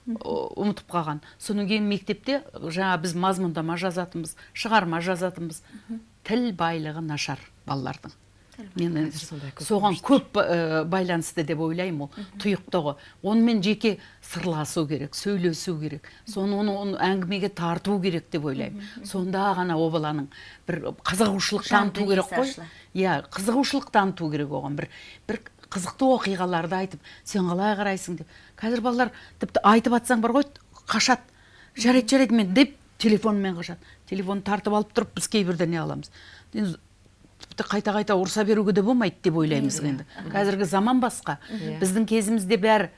[SPEAKER 2] ұмытып қалған. Содан кейін мектепте жаңа біз мазмұндама жазатынбыз шығарма жазатынбыз. Тіл байлығы нашар балалардың. Мен соған көп ә, байланысты деп ойлаймын ол тұйықта ғой онымен жеке сырласу керек сөйлесу керек. Соны оны, оны әңгімеге тарту керек деп ойлаймын. Сонда ғана ол баланың бір қызығушылық таныту керек қой. иә қызығушылық таныту керек оған. Бір бір қызықты оқиғаларды айтып сен қалай қарайсың? деп. Қазір балалар тіпті айтып жатсаң бар ғой қашады. Жарайды жарайды мен деп телефонмен қашады. Телефон тартып алып тұрып біз кейбірде не аламыз. Тіпті қайта қайта ұрса беруге де болмайды деп ойлаймыз енді. Қазіргі заман басқа. Біздің кезімізде бәрі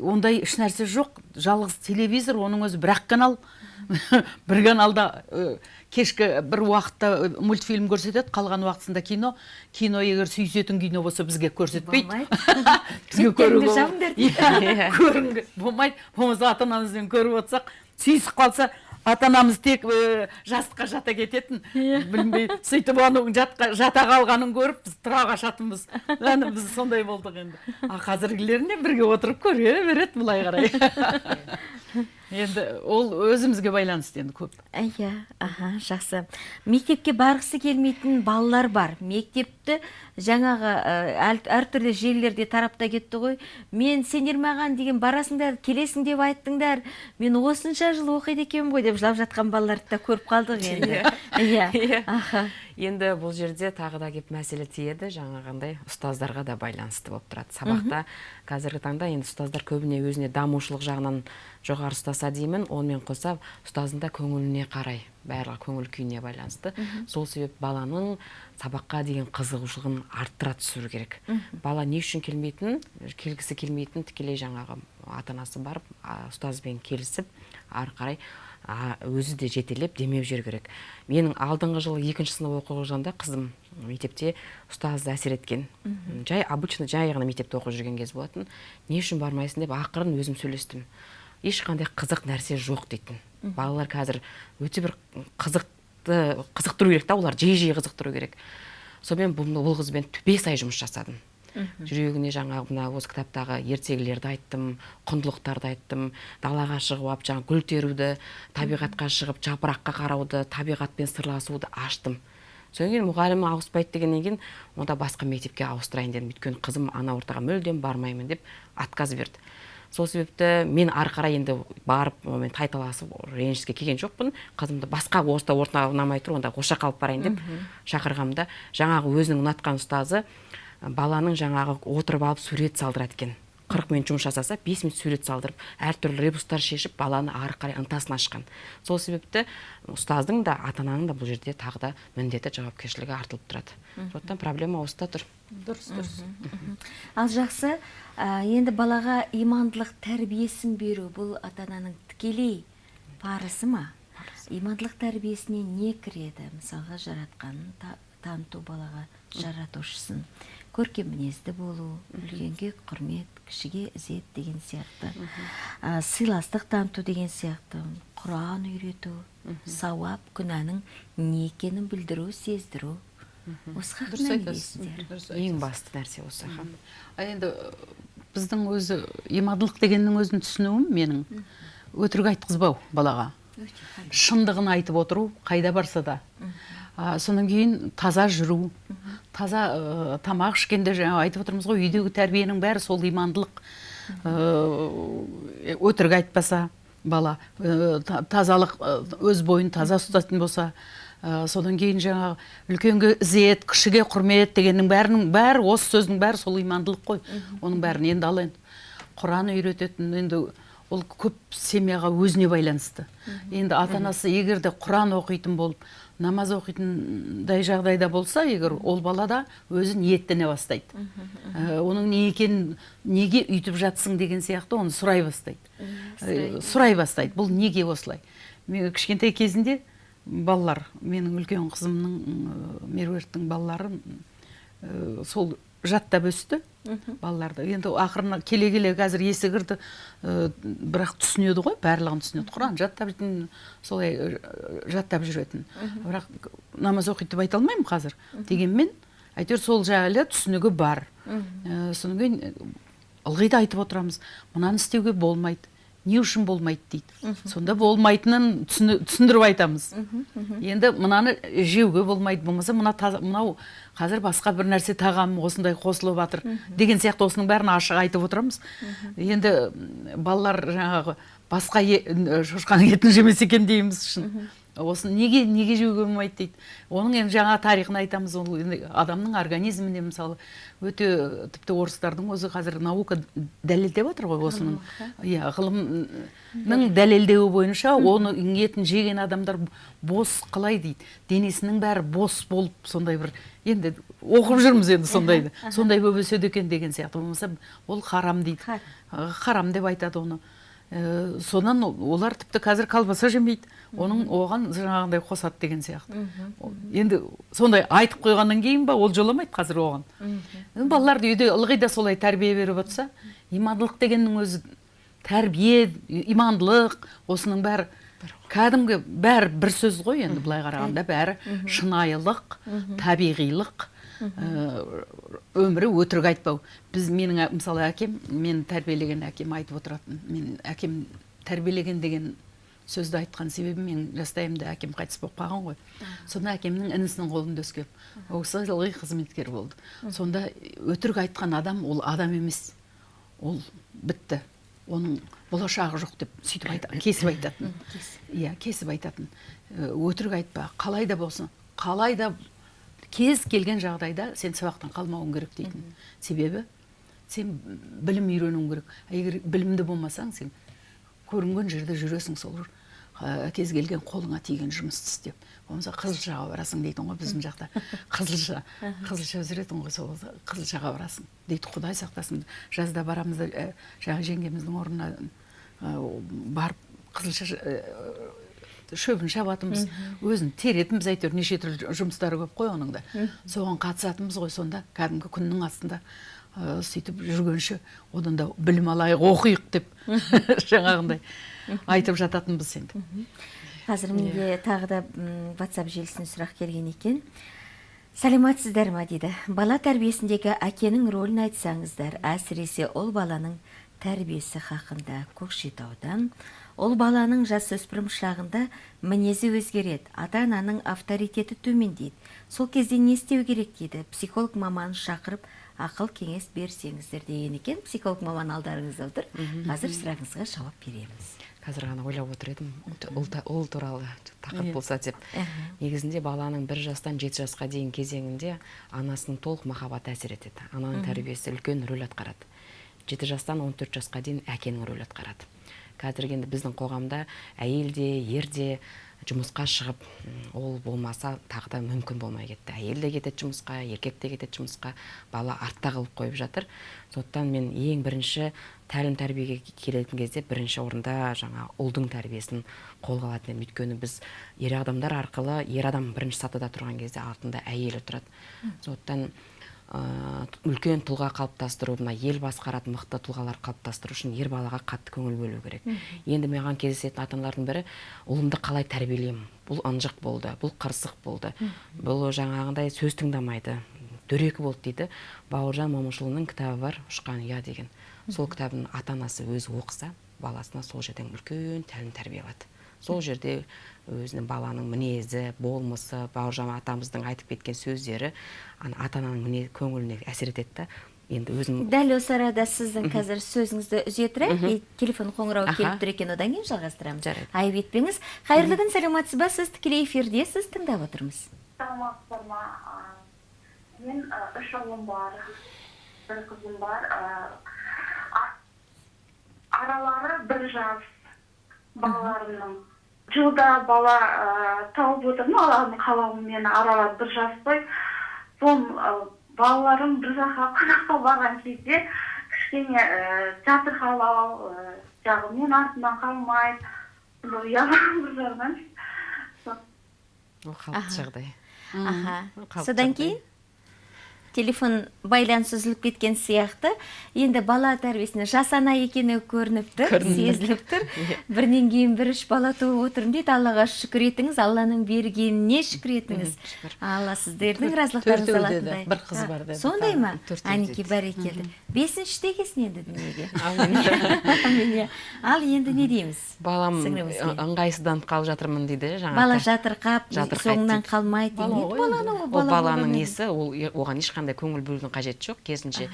[SPEAKER 2] ондай ешнәрсе жоқ. Жалғыз телевизор оның өзі бір ақ канал. *laughs* бір каналда кешкі бір уақытта мультфильм көрсетеді қалған уақытысында кино. Кино егер сүйісетін кино болса бізге көрсетпейді. *laughs* Бізге көруге *laughs* иә болмайды. Болмаса ата анамызбен көріп отырсақ сүйісіп қалса ата анамыз тек э, жастыққа жата кететін. Білмей сөйтіп оның жатқа, жата қалғанын көріп біз тұра қашатынбыз. Әне біз сондай болдық енді. А қазіргілеріне бірге отырып көре береді былай қарай. *laughs* енді ол өзімізге байланысты енді көп.
[SPEAKER 1] Иә аха жақсы. Мектепке барғысы келмейтін балалар бар. Мектепті жаңағы әр, әртүрлі желілерде тарапта кетті ғой. Мен сендер маған деген барасыңдар келесің деп айттыңдар. Мен осынша жыл оқиды екенмін ғой деп жылап жатқан балаларды да көріп қалдық енді. Иә.
[SPEAKER 3] Иә.
[SPEAKER 1] аха.
[SPEAKER 3] Енді бұл жерде тағы да кеп мәселе тиеді. Жаңағындай ұстаздарға да байланысты болып тұрады. Сабақта қазіргі таңда енді ұстаздар көбіне өзіне дамушылық жағынан жоғары ұстаса деймін. Онымен қоса ұстаздың да көңіліне қарай барлығы көңіл күйіне байланысты. Сол себеп баланың сабаққа деген қызығушылығын арттыра түсіру керек. Бала не үшін келмейтінін келгісі келмейтінін тікелей жаңағы ата анасы барып ұстазбен келісіп ары қарай а, өзі де жетелеп демеу жіберу керек. Менің алдыңғы жылы екінші сынып оқып жүргенде қызым мектепте ұстазы әсер еткен. Жай обычно жай ғана мектепте оқып жүрген кез болатын. Не үшін бармайсың деп ақырын өзім сөйлестім. Ешқандай қызық нәрсе жоқ дейтін. Балалар қазір өте бір қызықты қызықтыру керек та олар жиі жиі қызықтыру керек. Сонымен бұл, бұл қызбен бес ай жұмыс жасадым. Жүрегіне жаңағы мына осы кітаптағы ертегілерді айттым құндылықтарды айттым далаға шығып алып жаңағы гүл теруді табиғатқа шығып жапыраққа қарауды табиғатпен сырласуды аштым. Содан кейін мұғалімі ауыспайды дегеннен кейін онда басқа мектепке ауыстырайын дедім. Өйткені қызым ана ортаға мүлдем бармаймын деп отказ берді. Сол себепті мен ары қарай енді барып онымен тайталасып ренжіске келген жоқпын. Қызымды басқа орта орта ұнамай тұр онда осы жаққа алып барайын деп шақырғанымда жаңағы өзінің ұнатқан ұстазы баланың жаңағы отырып алып сурет салдырады екен. Қырық минут жұмыс жасаса бес минут сурет салдырып әртүрлі ребустар шешіп баланы ары қарай ынтасын ашқан. Сол себепті ұстаздың да ата ананың да бұл жерде тағы да міндеті жауапкершілігі артылып тұрады. Сондықтан проблема осыда тұр.
[SPEAKER 2] Дұрыс дұрыс.
[SPEAKER 1] Ал жақсы ә, енді балаға имандылық тәрбиесін беру бұл ата ананың тікелей парызы ма? Имандылық тәрбиесіне не кіреді? Мысалға жаратқанын та- таныту балаға жаратушысын. Көркем мінезді болу үлкенге құрмет кішіге ізет деген сияқты. Ә, сыйластық таныту деген сияқты құран үйрету сауап күнәнің не екенін білдіру сездіру. Осы
[SPEAKER 2] дұрыс айтасыз.
[SPEAKER 3] ең басты нәрсе осы аха.
[SPEAKER 2] а енді біздің өзі имандылық дегеннің өзін түсінуім менің. Өтірік айтқызбау балаға. Шындығын айтып отыру қайда барса да. А, содан кейін таза жүру таза э, тамақ ішкенде жаңа айтып отырмыз ғой үйдегі тәрбиенің бәрі сол имандылық э, өтірік айтпаса бала та- тазалық өз бойын таза ұстайтын болса ә, содан кейін жаңағы үлкенге ізет кішіге құрмет дегеннің бәрінің бәрі осы сөздің бәрі сол имандылық қой. Оның бәрін енді ал енді құран үйрететін енді ол көп семьяға өзіне байланысты. Енді ата анасы егер де құран оқитын болып намаз оқитындай жағдайда болса егер ол бала да өзі ниеттене бастайды. Ә, оның не екенін неге үйтіп жатсың деген сияқты оны сұрай бастайды. Ә, сұрай бастайды. бұл неге осылай? Мен кішкентай кезінде балалар менің үлкен қызымның меруерттің балалары м, сол жаттап өсті. Балаларды енді ақырына келе келе қазір есі кірді. Ә, бірақ түсінеді ғой барлығын түсінеді. Құран жаттап солай жаттап жүретін. Бірақ намаз оқиды деп айта алмаймын қазір. Дегенмен әйтеуір сол жайлы түсінігі бар. Ә, содан кейін ылғи да айтып отырамыз. Мынаны істеуге болмайды. Не үшін болмайды дейді. Сонда болмайтынын түсіндіріп айтамыз. Енді мынаны жеуге болмайды болмаса мына мынау қазір басқа бір нәрсе тағам осындай қосылып жатыр деген сияқты осының бәрін ашық айтып отырамыз. Енді балалар жаңағы басқа шошқаның етін жемесе екен дейміз шын. Осы неге неге жеуге болмайды дейді. Оның енді жаңа тарихын айтамыз ол адамның организміне мысалы өте тіпті орыстардың өзі қазір наука дәлелдеп жатыр ғой осының. Иә ғылымның дәлелдеуі бойынша оның етін жеген адамдар бос қалай дейді. Денесінің бәрі бос болып сондай бір енді оқып жүрміз енді сондайды сондай болып өседі екен деген сияқты. Болмаса ол харам дейді.
[SPEAKER 1] Харам
[SPEAKER 2] деп айтады оны. Ә, сонан олар тіпті қазір колбаса жемейді. Оның оған жаңағындай қосады деген сияқты. Енді сондай айтып қойғаннан кейін ба ол жоламайды қазір оған. Балаларды үйде ылғи да солай тәрбие беріп отырса имандылық дегеннің өзі тәрбие имандылық осының бәрі кәдімгі бәрі бір сөз ғой енді былай қарағанда бәрі шынайылық табиғилық өмірі өтірік айтпау. Біз менің мысалы әкем мен тәрбиелеген әкем айтып отыратын. Мен әкем тәрбиелеген деген сөзді айтқан себебім мен жастайымда әкем қайтыс болып қалған ғой. Сонда әкемнің інісінің қолында өскен ол кісі ылғи қызметкер болды. Сонда өтірік айтқан адам ол адам емес. Ол бітті. Оның болашағы жоқ деп сөйтіп айта, *coughs* кесіп айтатын. Иә кесіп айтатын. Э, өтірік айтпа қалай да болсын қалай да кез келген жағдайда сен сабақтан қалмауың керек дейтін. Себебі сен білім үйренуің керек. Егер білімді болмасаң сен көрінген жерде жүресің сол ә, кез келген қолыңа тиген жұмысты істеп. Болмаса қызылшаға барасың дейтін ғой біздің жақта. *laughs* Қызылша қызылша өсіретін ғой сол қызылшаға барасың дейді. Құдай сақтасын. Жазда барамыз да ә, жаңағы жеңгеміздің орнына ә, барып қызылша шөбін шабатынбыз өзін теретінбіз әйтеуір неше түрлі жұмыстары көп қой оның да соған қатысатынбыз ғой сонда кәдімгі күннің астында. Ә, сөйтіп жүргенше одан да білім алайық оқиық деп *laughs* жаңағындай айтып жататынбыз енді.
[SPEAKER 1] Қазір менде тағы да ватсап желісіне сұрақ келген екен. Сәлеметсіздер ма дейді. Бала тәрбиесіндегі әкенің рөлін айтсаңыздар әсіресе ол баланың тәрбиесі хақында көкшетаудан ол баланың жасөспірім шағында мінезі өзгереді ата ананың авторитеті төмендейді. Сол кезде не істеу керек дейді психолог маманын шақырып ақыл кеңес берсеңіздер деген екен. Психолог маман алдарыңызда отыр. Қазір сұрағыңызға жауап береміз.
[SPEAKER 3] Қазір ғана ойлап отыр едім ұл туралы тақырып болса деп. Негізінде баланың бір жастан жеті жасқа дейін кезеңінде анасының толық махаббаты әсер етеді. Ананың тәрбиесі үлкен рөл атқарады. Жеті жастан он төрт жасқа дейін әкенің рөл атқарады. Қазіргі енді біздің қоғамда әйел де ер де жұмысқа шығып ол болмаса тағы да мүмкін болмай кетті. Әйел де кетеді жұмысқа еркек те кетеді жұмысқа бала артта қалып қойып жатыр. Сондықтан мен ең бірінші тәлім тәрбиеге келетін кезде бірінші орында жаңа ұлдың тәрбиесін қолға алатын едім. Өйткені біз ер адамдар арқылы ер адам бірінші сатыда тұрған кезде артында әйелі тұрады. Сондықтан үлкен тұлға қалыптастыру мына ел басқаратын мықты тұлғалар қалыптастыру үшін ер балаға қатты көңіл бөлу керек. Енді маған кездесетін ата аналардың бірі ұлымды қалай тәрбиелеймін? Бұл ынжық болды бұл қырсық болды. Бұл жаңағындай сөз тыңдамайды дөрекі болды дейді бауыржан момышұлының кітабы бар ұшқан ұя деген. Сол кітабын ата анасы өзі оқыса баласына сол жерден үлкен тәлім тәрбие алады сол жерде өзінің баланың мінезі болмысы бауыржан атамыздың айтып кеткен сөздері ата ананың міне көңіліне әсер етеді да. Енді өзім
[SPEAKER 1] дәл осы арада сіздің қазір сөзіңізді үзе тұрайық телефон қоңырауы келіп тұр екен. Одан кейін жалғастырамыз.
[SPEAKER 3] Жарайды.
[SPEAKER 1] Айып етпеңіз. Қайырлы күн саламатсыз ба? Сіз тікелей эфирдесіз тыңдап отырмыз.
[SPEAKER 4] Саламатсыздар ма? Мен үш ұлым бар бір қызым бар. Аралары бір жас балаларымның. Жылда бала тауып отырмын алланың қалауымен аралары бір жас қой. Сол балаларым бір жаққа қонаққа барған кезде кішкене жатырқалау жағы мен артымнан қалмайды ұялам бір жағынан.
[SPEAKER 3] Ол қалыпты жағдай.
[SPEAKER 1] Аха. Содан кейін? Телефон байланыс үзіліп кеткен сияқты. Енді бала тәрбиесіне жас ана екені көрініп тұр сезіліп тұр *laughs* бірінен кейін бір үш бала туып отырмын дейді. Аллаға шүкір етіңіз. Алланың бергеніне шүкір етіңіз. алла сіздердің разылықтарыңызды алатындай.
[SPEAKER 2] Бір қыз бар деді.
[SPEAKER 1] сондай ма? әнеки
[SPEAKER 3] деді.
[SPEAKER 1] бәрекелді бесіншіде келсін енді дүниеге? *laughs* Әмин, иә. ал енді не дейміз?
[SPEAKER 3] Балам ыңғайсызданып қалып жатырмын дейді жаңа
[SPEAKER 1] бала жатырқап соңынан
[SPEAKER 3] дейді.
[SPEAKER 1] қалмайды
[SPEAKER 3] баланың несі? ол оған ешқандай көңіл бөлудің қажеті жоқ. Керісінше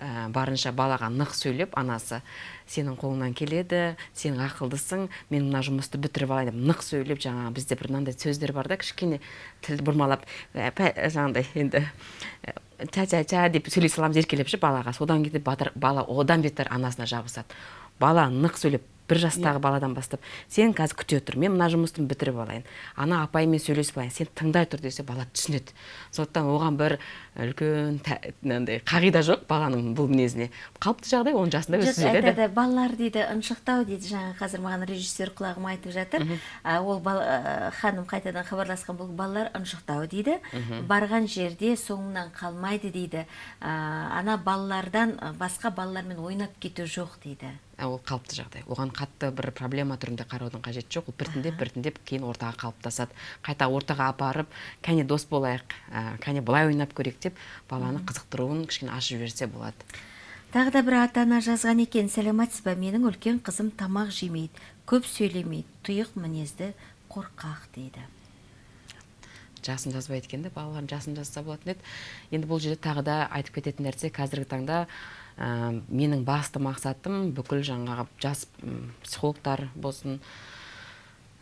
[SPEAKER 3] ә, барынша балаға нық сөйлеп анасы сенің қолыңнан келеді сен ақылдысың мен мына жұмысты бітіріп алайын деп нық сөйлеп жаңағы бізде бір мынандай сөздер бар да кішкене тілді бұрмалап ә, жаңағыдай енді ә, ча ча ча деп сөйлей саламыз еркелеп ше балаға. Содан батыр, бала одан бетер анасына жабысады. Бала нық сөйлеп бір жастағы баладан бастап сен қазір күте тұр мен мына жұмысты бітіріп алайын. Ана апаймен сөйлесіп алайын. Сен тыңдай тұр десе бала түсінеді. Сондықтан оған бір үлкен мынандай қағида жоқ баланың бұл мінезіне. Қалыпты жағдай он жасында өсіп жетеді
[SPEAKER 1] айтады балалар дейді ыншықтау дейді. Жаңа қазір маған режиссер құлағыма айтып жатыр. Ол ханым қайтадан хабарласқан бұл балалар ыншықтау дейді. Барған жерде соңынан қалмайды дейді. Ана балалардан басқа балалармен ойнап кету жоқ дейді.
[SPEAKER 3] Ол қалыпты жағдай. Оған қатты бір проблема түрінде қараудың қажеті жоқ. Ол біртіндеп біртіндеп кейін ортаға қалыптасады. Қайта ортаға апарып кәне дос болайық кәне былай ойнап көрейік деп баланы қызықтыруын кішкене ашып жіберсе болады.
[SPEAKER 1] Тағы да бір ата ана жазған екен сәлеметсіз ба менің үлкен қызым тамақ жемейді көп сөйлемейді тұйық мінезді қорқақ дейді.
[SPEAKER 3] Жасын жазбайды екен де балалардың жасын жазса болатын еді. Енді бұл жерде тағы да айтып кететін нәрсе қазіргі таңда ә, менің басты мақсатым бүкіл жаңағы жас психологтар болсын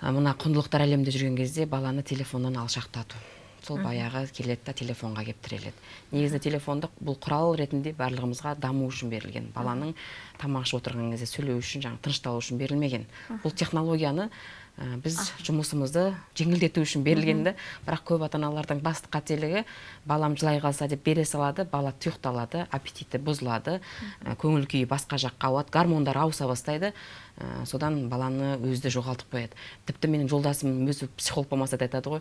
[SPEAKER 3] ә, мына құндылықтар әлемінде жүрген кезде баланы телефоннан алшақтату. Сол баяғы келеді да телефонға келіп тіреледі. Негізі телефонды бұл құрал ретінде барлығымызға даму үшін берілген. Баланың тамақ ішіп отырған кезде сөйлеу үшін жаңағы тынышталу үшін берілмеген. Бұл технологияны Ә, біз жұмысымызды жеңілдету үшін берілген да бірақ көп ата аналардың басты қателігі балам жылай қалса деп бере салады бала тұйықталады аппетиті бұзылады ә, көңіл күйі басқа жаққа ауады гормондар ауыса бастайды. Ә, содан баланы өзі де жоғалтып қояды. Тіпті менің жолдасым өзі психолог болмаса да айтады ғой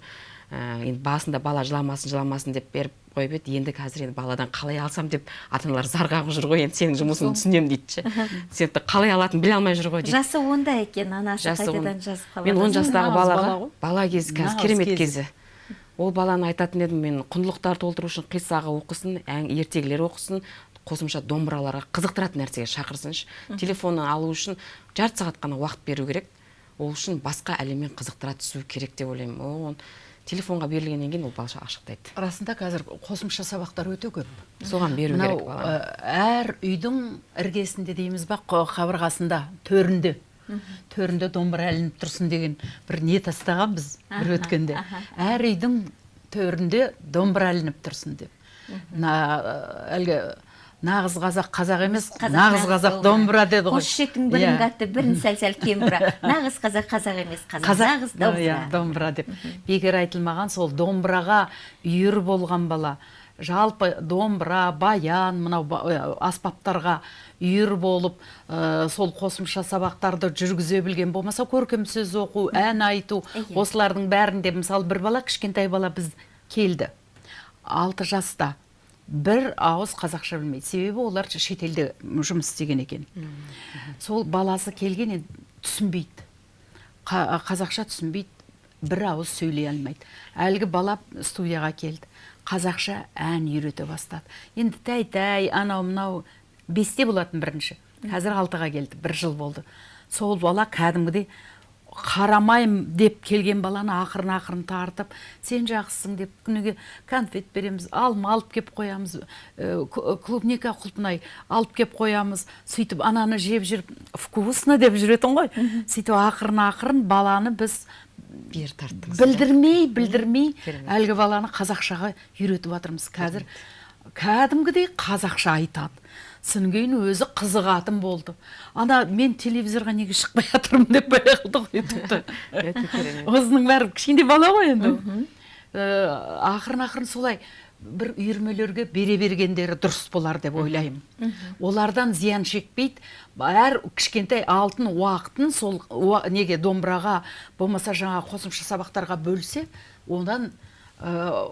[SPEAKER 3] ә, енді басында бала жыламасын жыламасын деп беріп қойып еді. Енді қазір енді баладан қалай алсам деп ата аналар зар қағып жүр ғой. Енді сенің жұмысыңды түсінемін дейді ше. *laughs* Сен қалай алатынын біле алмай жүр ғой дейді.
[SPEAKER 1] Жасы онда екен анасы
[SPEAKER 3] жасы он-
[SPEAKER 1] қайтадан жазып
[SPEAKER 3] мен он жастағы балаға бала кезі қазір керемет
[SPEAKER 2] кезі.
[SPEAKER 3] ол баланы айтатын едім мен құндылықтар толтыру үшін қиссағы оқысын ертегілер оқысын қосымша домбыраларға қызықтыратын нәрсеге шақырсыншы. Телефонын алу үшін жарты сағат қана уақыт беру керек. Ол үшін басқа әлеммен қызықтыра түсу керек деп ойлаймын. Ол оны телефонға берілгеннен кейін ол бала ашықтайды.
[SPEAKER 2] Расында қазір қосымша сабақтар өте көп.
[SPEAKER 3] Соған беру керек баланы
[SPEAKER 2] ә, әр үйдің іргесінде дейміз ба қабырғасында төрінде төрінде домбыра ілініп тұрсын деген бір не тастаған біз бір өткенде. әр үйдің төрінде домбыра ілініп тұрсын деп. Мына әлгі нағыз қазақ қазақ емес нағыз қазақ домбыра деді ғой.
[SPEAKER 1] Қос ішектің бірін
[SPEAKER 2] Иә.
[SPEAKER 1] қатты бірін сәл сәл кем бұра *laughs* нағыз қазақ қазақ емес қазақ нағыз
[SPEAKER 2] иә,
[SPEAKER 1] домбыра
[SPEAKER 2] домбыра деп бекер айтылмаған сол домбыраға үйір болған бала. Жалпы домбыра баян мынау аспаптарға үйір болып ә, сол қосымша сабақтарды жүргізе білген болмаса көркем сөз оқу ән айту
[SPEAKER 1] Иә.
[SPEAKER 2] осылардың бәрінде мысалы бір бала кішкентай бала біз келді. Алты жаста. Бір ауыз қазақша білмейді. Себебі олар шетелде жұмыс істеген екен. Сол баласы келген енді түсінбейді. Қа- қазақша түсінбейді бір ауыз сөйлей алмайды. Әлгі бала студияға келді қазақша ән үйрете бастады. Енді тәй тәй анау мынау бесте болатын бірінші. Қазір алтыға келді бір жыл болды. Сол бала кәдімгідей қарамайм деп келген баланы ақырын ақырын тартып сен жақсысың деп күніге конфет береміз алма алып кеп қоямыз ә, к- клубника құлпынай алып кеп қоямыз сөйтіп ананы жеп жүріп вкусно деп жүретін ғой. Сөйтіп ақырын ақырын баланы біз
[SPEAKER 3] бері тарттыңыз
[SPEAKER 2] білдірмей білдірмей әлгі баланы қазақшаға үйретіп жатырмыз қазір кәдімгідей қазақша айтады. Содан кейін өзі қызығатын болды. Ана мен телевизорға неге шықпай жатырмын? деп қалды ғой
[SPEAKER 3] керемет.
[SPEAKER 2] Осының бәрі кішкентай бала ғой енді Ә, ақырын ақырын солай бір үйірмелерге бере бергендері дұрыс болар деп ойлаймын. Олардан зиян шекпейді. Әр кішкентай алтын уақытын сол уа- неге домбыраға болмаса жаңа қосымша сабақтарға бөлсе одан ә,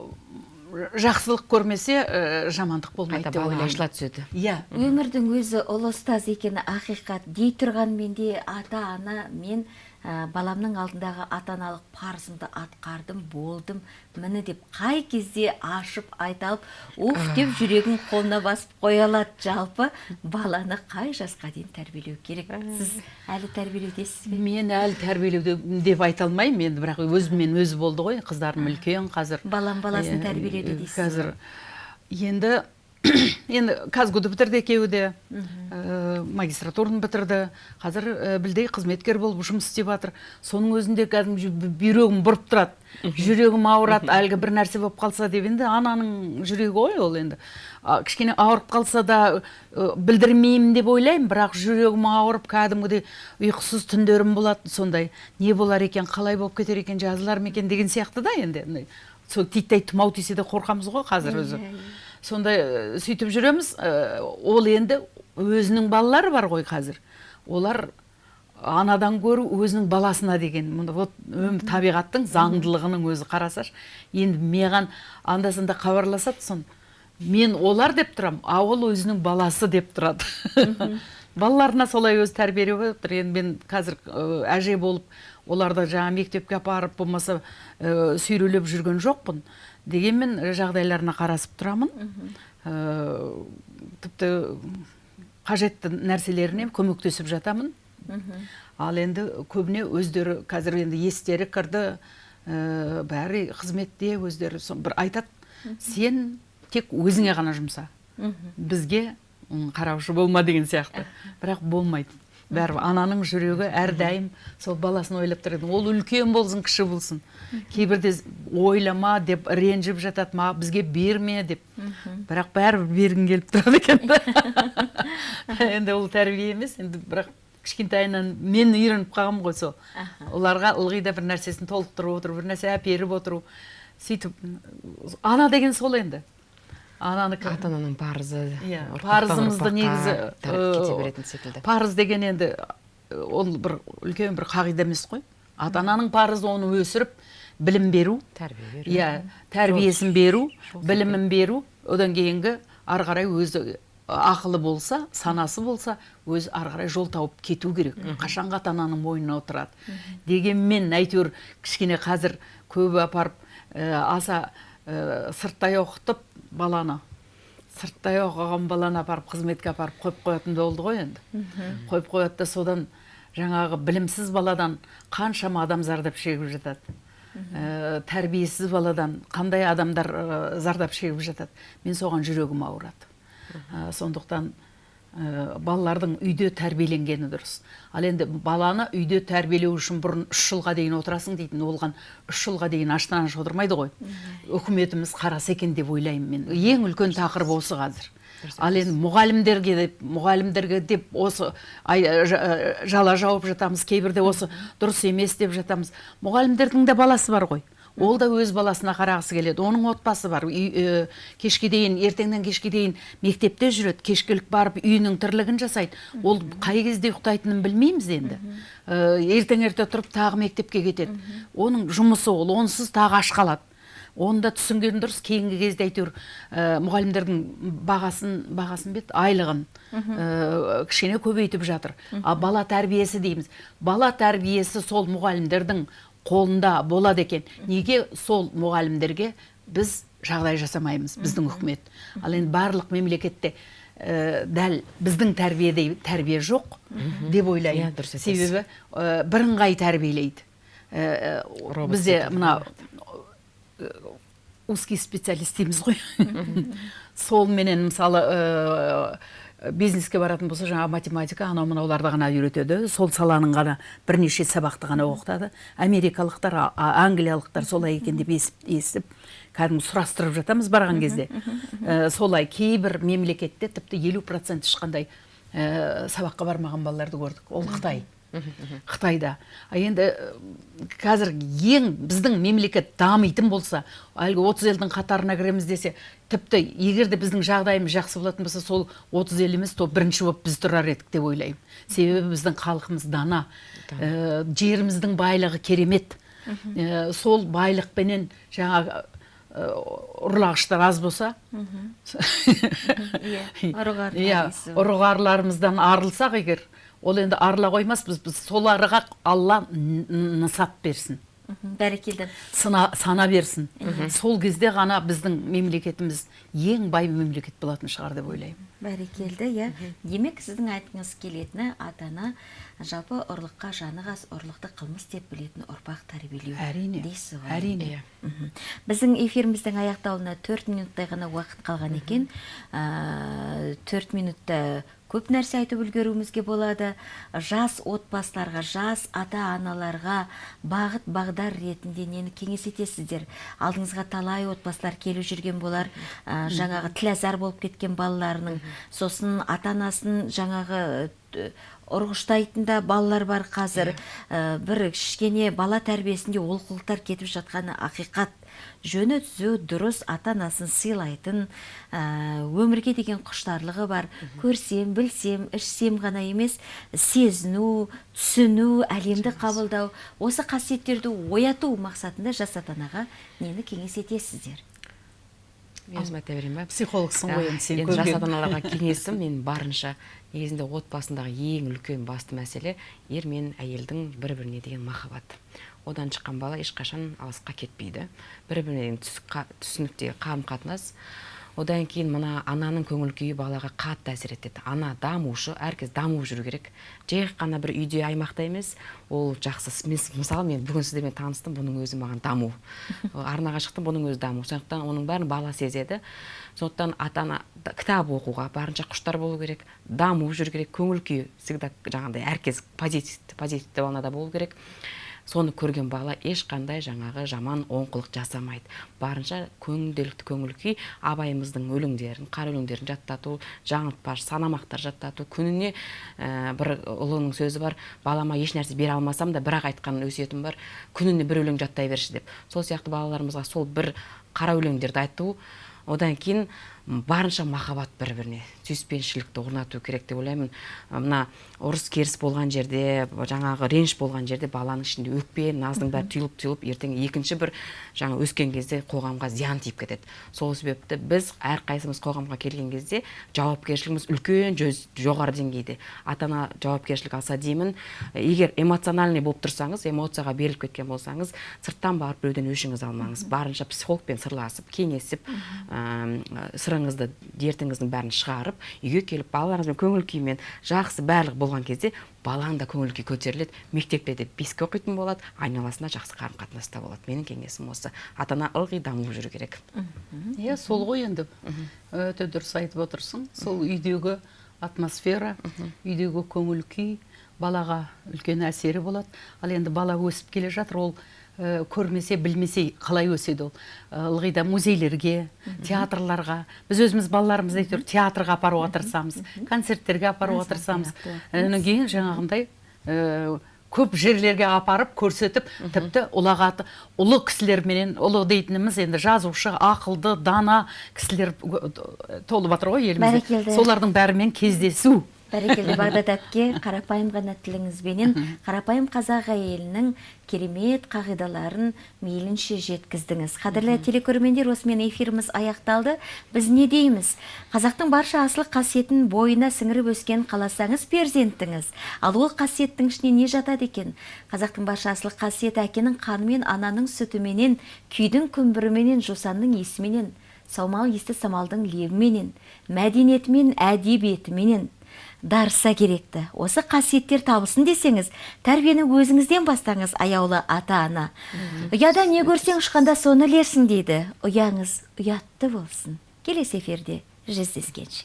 [SPEAKER 2] жақсылық көрмесе ә, жамандық болмайды деп ойлаймын
[SPEAKER 3] ашыла түседі.
[SPEAKER 2] Иә.
[SPEAKER 1] Өмірдің өзі ұлы ұстаз екені ақиқат. Дей тұрғанмен де ата ана мен ә, баламның алдындағы ата аналық парызымды атқардым болдым. Міне деп қай кезде ашып айта алып уф деп жүрегін қолына басып қоя алады. Жалпы баланы қай жасқа дейін тәрбиелеу керек? Сіз әлі тәрбиелеудесіз бе?
[SPEAKER 2] Мен әлі тәрбиелеуде деп айта алмаймын енді бірақ өзіммен өзі болды ғой. Қыздарым үлкен қазір.
[SPEAKER 1] Балам баласын тәрбиелеуде дейсіз
[SPEAKER 2] қазір енді *coughs* енді казгуды бітірді екеуі де ә, магистратураны бітірді. Қазір ә, білдей қызметкер болып жұмыс істеп жатыр. Соның өзінде кәдімгі бүйрегім бұрып тұрады. Жүрегім ауырады әлгі бір нәрсе болып қалса деп. Енді ананың жүрегі ғой ол енді. А, кішкене ауырып қалса да ә, білдірмеймін деп ойлаймын. Бірақ жүрегім ауырып кәдімгідей ұйқысыз түндерім болады сондай. Не болар екен қалай болып кетер екен жазылар ма екен деген сияқты да енді. Сол титтей тұмау тисе де қорқамыз ғой қазір өзі. Сондай ә, сөйтіп жүреміз. Ә, ол енді өзінің балалары бар ғой қазір. Олар анадан гөрі өзінің баласына деген. Мұны вот табиғаттың заңдылығының өзі қарасашы енді маған анда санда хабарласады сон мен олар деп тұрам а ол өзінің баласы деп тұрады *laughs* балаларына солай өзі тәрбиелеп отыр. Енді мен қазір ә, әже болып оларды жаңа мектепке апарып болмаса ә, сүйрелеп жүрген жоқпын. Дегенмен жағдайларына қарасып тұрамын. Ә, тіпті қажетті нәрселеріне көмектесіп жатамын. Ал енді көбіне өздері қазір енді естері кірді. Ә, бәрі қызметте өздері со- бір айтады. Сен тек өзіңе ғана жұмса. Бізге қараушы болма деген сияқты. Бірақ болмайды. Бәрі ананың жүрегі әрдайым сол баласын ойлап тұрады ол үлкен болсын кіші болсын. Кейбірде ойлама деп ренжіп жатады ма бізге берме деп. Бірақ бәрібір бергің келіп тұрады екен да. *laughs* енді ол тәрбие емес енді бірақ кішкентайынан мен үйреніп қалғанмын ғой сол. Оларға ылғи да бір нәрсесін толықтырып отыру бір нәрсе әперіп отыру сөйтіп ана деген сол енді. Ананікі
[SPEAKER 3] ата ананың парызы
[SPEAKER 2] иә парызымызды негізі
[SPEAKER 3] кете беретін секілді.
[SPEAKER 2] парыз деген енді ол бір үлкен бір қағида емес қой. Ата ананың парызы оны өсіріп білім беру.
[SPEAKER 3] Тәрбие беру.
[SPEAKER 2] Иә тәрбиесін беру білімін беру. Одан кейінгі ары қарай өзі ақылы болса санасы болса өзі ары қарай жол тауып кету керек. Қашанғы ата ананың мойнына отырады. Дегенмен әйтеуір кішкене қазір көбі апарып ә, аса ә, сырттай оқытып баланы сырттай оқыған баланы апарып қызметке апарып қойып қоятын болды ғой енді. Қойып қояды да содан жаңағы білімсіз баладан қаншама адам зардап шегіп жатады. Ә, тәрбиесіз баладан қандай адамдар ә, зардап шегіп жатады. Мен соған жүрегім ауырады. Ә, сондықтан ә, балалардың үйде тәрбиеленгені дұрыс. Ал енді баланы үйде тәрбиелеу үшін бұрын үш жылға дейін отырасың дейтін оған үш жылға дейін аштан аш отырмайды ғой. Үкіметіміз қараса екен деп ойлаймын мен. Ең үлкен тақырып осы қазір. Ал енді мұғалімдерге деп мұғалімдерге деп осы ай, жа- жала жауып жатамыз кейбірде осы дұрыс емес деп жатамыз. Мұғалімдердің де баласы бар ғой. Ол да өз баласына қарағысы келеді. Оның отбасы бар. Үй, кешке дейін ертеңнен кешке дейін мектепте жүреді. Кешкілік барып үйінің тірлігін жасайды. Ол қай кезде ұйықтайтынын білмейміз енді. Э, ертең ерте тұрып тағы мектепке кетеді. Оның жұмысы ол. Онсыз тағы аш қалады. Оны да түсінген дұрыс. Кейінгі кезде әйтеуір ә, мұғалімдердің бағасын бағасын бет айлығын ә, кішкене көбейтіп жатыр. Ал бала тәрбиесі дейміз. Бала тәрбиесі сол мұғалімдердің қолында болады екен. Неге сол мұғалімдерге біз жағдай жасамаймыз біздің үкімет? Ал енді барлық мемлекетте ә, дәл біздің тәрбиедей тәрбие жоқ деп ойлаймын.
[SPEAKER 3] Иә, дұрыс айтасыз.
[SPEAKER 2] себебі ә, бірыңғай тәрбиелейді. Ә, бізде мына узкий специалист дейміз ғой. Солменен мысалы бизнеске баратын болса жаңағы математика анау мынауларды ғана үйретеді. Сол саланың ғана бірнеше сабақты ғана оқытады. Америкалықтар англиялықтар солай екен деп естіп кәдімгі сұрастырып жатамыз барған кезде. Ә, солай кейбір мемлекетте тіпті елу процент ешқандай ә, сабаққа бармаған балаларды көрдік. Ол қытай. Қытайда. А енді қазір ең біздің мемлекет дамитын болса әлгі отыз елдің қатарына кіреміз десе тіпті егер де біздің жағдайымыз жақсы болатын болса сол отыз ел емес то бірінші болып біз тұрар едік деп ойлаймын. Себебі біздің халқымыз дана Э, жеріміздің байлығы керемет. Э, сол байлықпенен жаңағы э, ұрлағыштар аз болса *laughs*
[SPEAKER 1] Иә,
[SPEAKER 2] иә ұрығарларымыздан арылсақ егер ол енді арыла қоймаспыз. Біз соларға алла нысап берсін.
[SPEAKER 1] Бәрекелді.
[SPEAKER 2] Сына, сана берсін. Сол кезде ғана біздің мемлекетіміз ең бай мемлекет болатын шығар деп ойлаймын.
[SPEAKER 1] Бәрекелді иә. Демек сіздің айтқыңыз келетіні ата ана жалпы ұрлыққа жаны қас ұрлықты қылмыс деп білетін ұрпақ тәрбиелеу
[SPEAKER 2] әрине.
[SPEAKER 1] дейсіз ғой.
[SPEAKER 2] Әрине.
[SPEAKER 3] Иә.
[SPEAKER 1] Біздің эфиріміздің аяқталуына төрт минуттай ғана уақыт қалған екен. Ә, төрт минутта көп нәрсе айтып үлгеруімізге болады. Жас отбасыларға жас ата аналарға бағыт бағдар ретінде нені кеңес етесіздер? Алдыңызға талай отбасылар келіп жүрген болар. Ә, жаңағы тілазар болып кеткен балаларының сосын ата анасын жаңағы ұрғыштайтын да балалар бар қазір. Ә, бір кішкене бала тәрбиесінде олқылықтар кетіп жатқаны ақиқат. Жөні түзу дұрыс ата анасын сыйлайтын ә, өмірге деген құштарлығы бар. Көрсем білсем ішсем ғана емес сезіну түсіну әлемді қабылдау осы қасиеттерді ояту мақсатында жас ата анаға нені кеңес етесіздер?
[SPEAKER 3] Мен өзім айта берейін ба?
[SPEAKER 2] Психологсың ғой енді сен
[SPEAKER 3] енді жас ата аналарға *laughs* кеңесім мен барынша негізінде отбасындағы ең үлкен басты мәселе ер мен әйелдің бір біріне деген махаббаты одан шыққан бала ешқашан алысқа кетпейді. Бір қа- түсініктегі қарым қатынас одан кейін мына ананың көңіл күйі балаға қатты әсер етеді. Ана дамушы әркез дамып жүру керек. Жай ғана бір үйде аймақта емес ол жақсы. Мен мысалы мен бүгін сіздермен таныстым бұның өзі маған даму. *laughs* Арнаға шықтым бұның өзі даму. Сондықтан оның бәрін бала сезеді. Сондықтан ата ана кітап оқуға барынша құштар болу керек дамып жүру керек көңіл күйі всегда жаңағыдай әркез позитивті позитивті волнада болу керек. Соны көрген бала ешқандай жаңағы жаман оңқылық жасамайды. Барынша көңілделікті көңіл күй абайымыздың өлеңдерін қара өлеңдерін жаттату жаңылтпаш санамақтар жаттату күніне ә, бір ұлының сөзі бар балама еш нәрсе бере алмасам да бірақ айтқан өсиетім бар күніне бір өлең жаттай берші деп. Сол сияқты балаларымызға сол бір қара өлеңдерді айту одан кейін барынша махаббат бір біріне сүйіспеншілікті орнату керек деп ойлаймын. Мына ұрыс керіс болған жерде жаңағы реніш болған жерде баланың ішінде өкпе наздың бәрі түйіліп түйіліп ертең екінші бір жаңа өскен кезде қоғамға зиян тиіп кетеді. Сол себепті біз әрқайсымыз қоғамға келген кезде жауапкершілігіміз үлкен жоғары деңгейде. Ата ана жауапкершілік алса деймін. Егер эмоциональный болып тұрсаңыз эмоцияға беріліп кеткен болсаңыз сырттан барып біреуден өшіңізді алмаңыз. Барынша психологпен сырласып кеңесіп сырыңызды дертіңіздің бәрін шығарып үйге келіп балаларыңызбен көңіл күймен жақсы барлығы болған кезде баланың да көңіл күйі көтеріледі. Мектепте де беске оқитын болады айналасында жақсы қарым қатынаста болады. Менің кеңесім осы. Ата ана ылғи дамып жүру керек.
[SPEAKER 2] Иә сол ғой енді. Өте дұрыс айтып отырсың. Сол үйдегі атмосфера үйдегі көңіл күй балаға үлкен әсері болады. Ал енді бала өсіп келе жатыр ол көрмесе білмесе қалай өседі ол? Ылғи да музейлерге театрларға. Біз өзіміз балаларымызды әйтеуір театрға апаруға тырысамыз концерттерге апаруға тырысамыз одан кейін жаңағындай көп жерлерге апарып көрсетіп тіпті ұлағаты ұлы кісілерменен ұлы дейтініміз енді жазушы ақылды дана кісілер толып жатыр ғой елімізде. Солардың бәрімен кездесу.
[SPEAKER 1] Бәрекелді *laughs* бағдат әпке қарапайым ғана тіліңізбенен қарапайым қазақ әйелінің керемет қағидаларын мейлінше жеткіздіңіз. Қадірлі телекөрермендер осымен эфиріміз аяқталды. Біз не дейміз? Қазақтың барша асыл қасиетін бойына сіңіріп өскен қаласаңыз перзентіңіз ал ол қасиеттің ішіне не жатады екен? Қазақтың барша асыл қасиеті әкенің қанымен ананың сүтіменен күйдің күмбіріменен жусанның иісіменен саумал иісті самалдың лебіменен мәдениетімен әдебиетіменен. Дарыса керекті. Осы қасиеттер табылсын десеңіз тәрбиені өзіңізден бастаңыз аяулы ата ана ұяда не көрсең ұшқанда соны ілерсің дейді. Ұяңыз ұятты болсын. Келесі эфирде жүздескенше.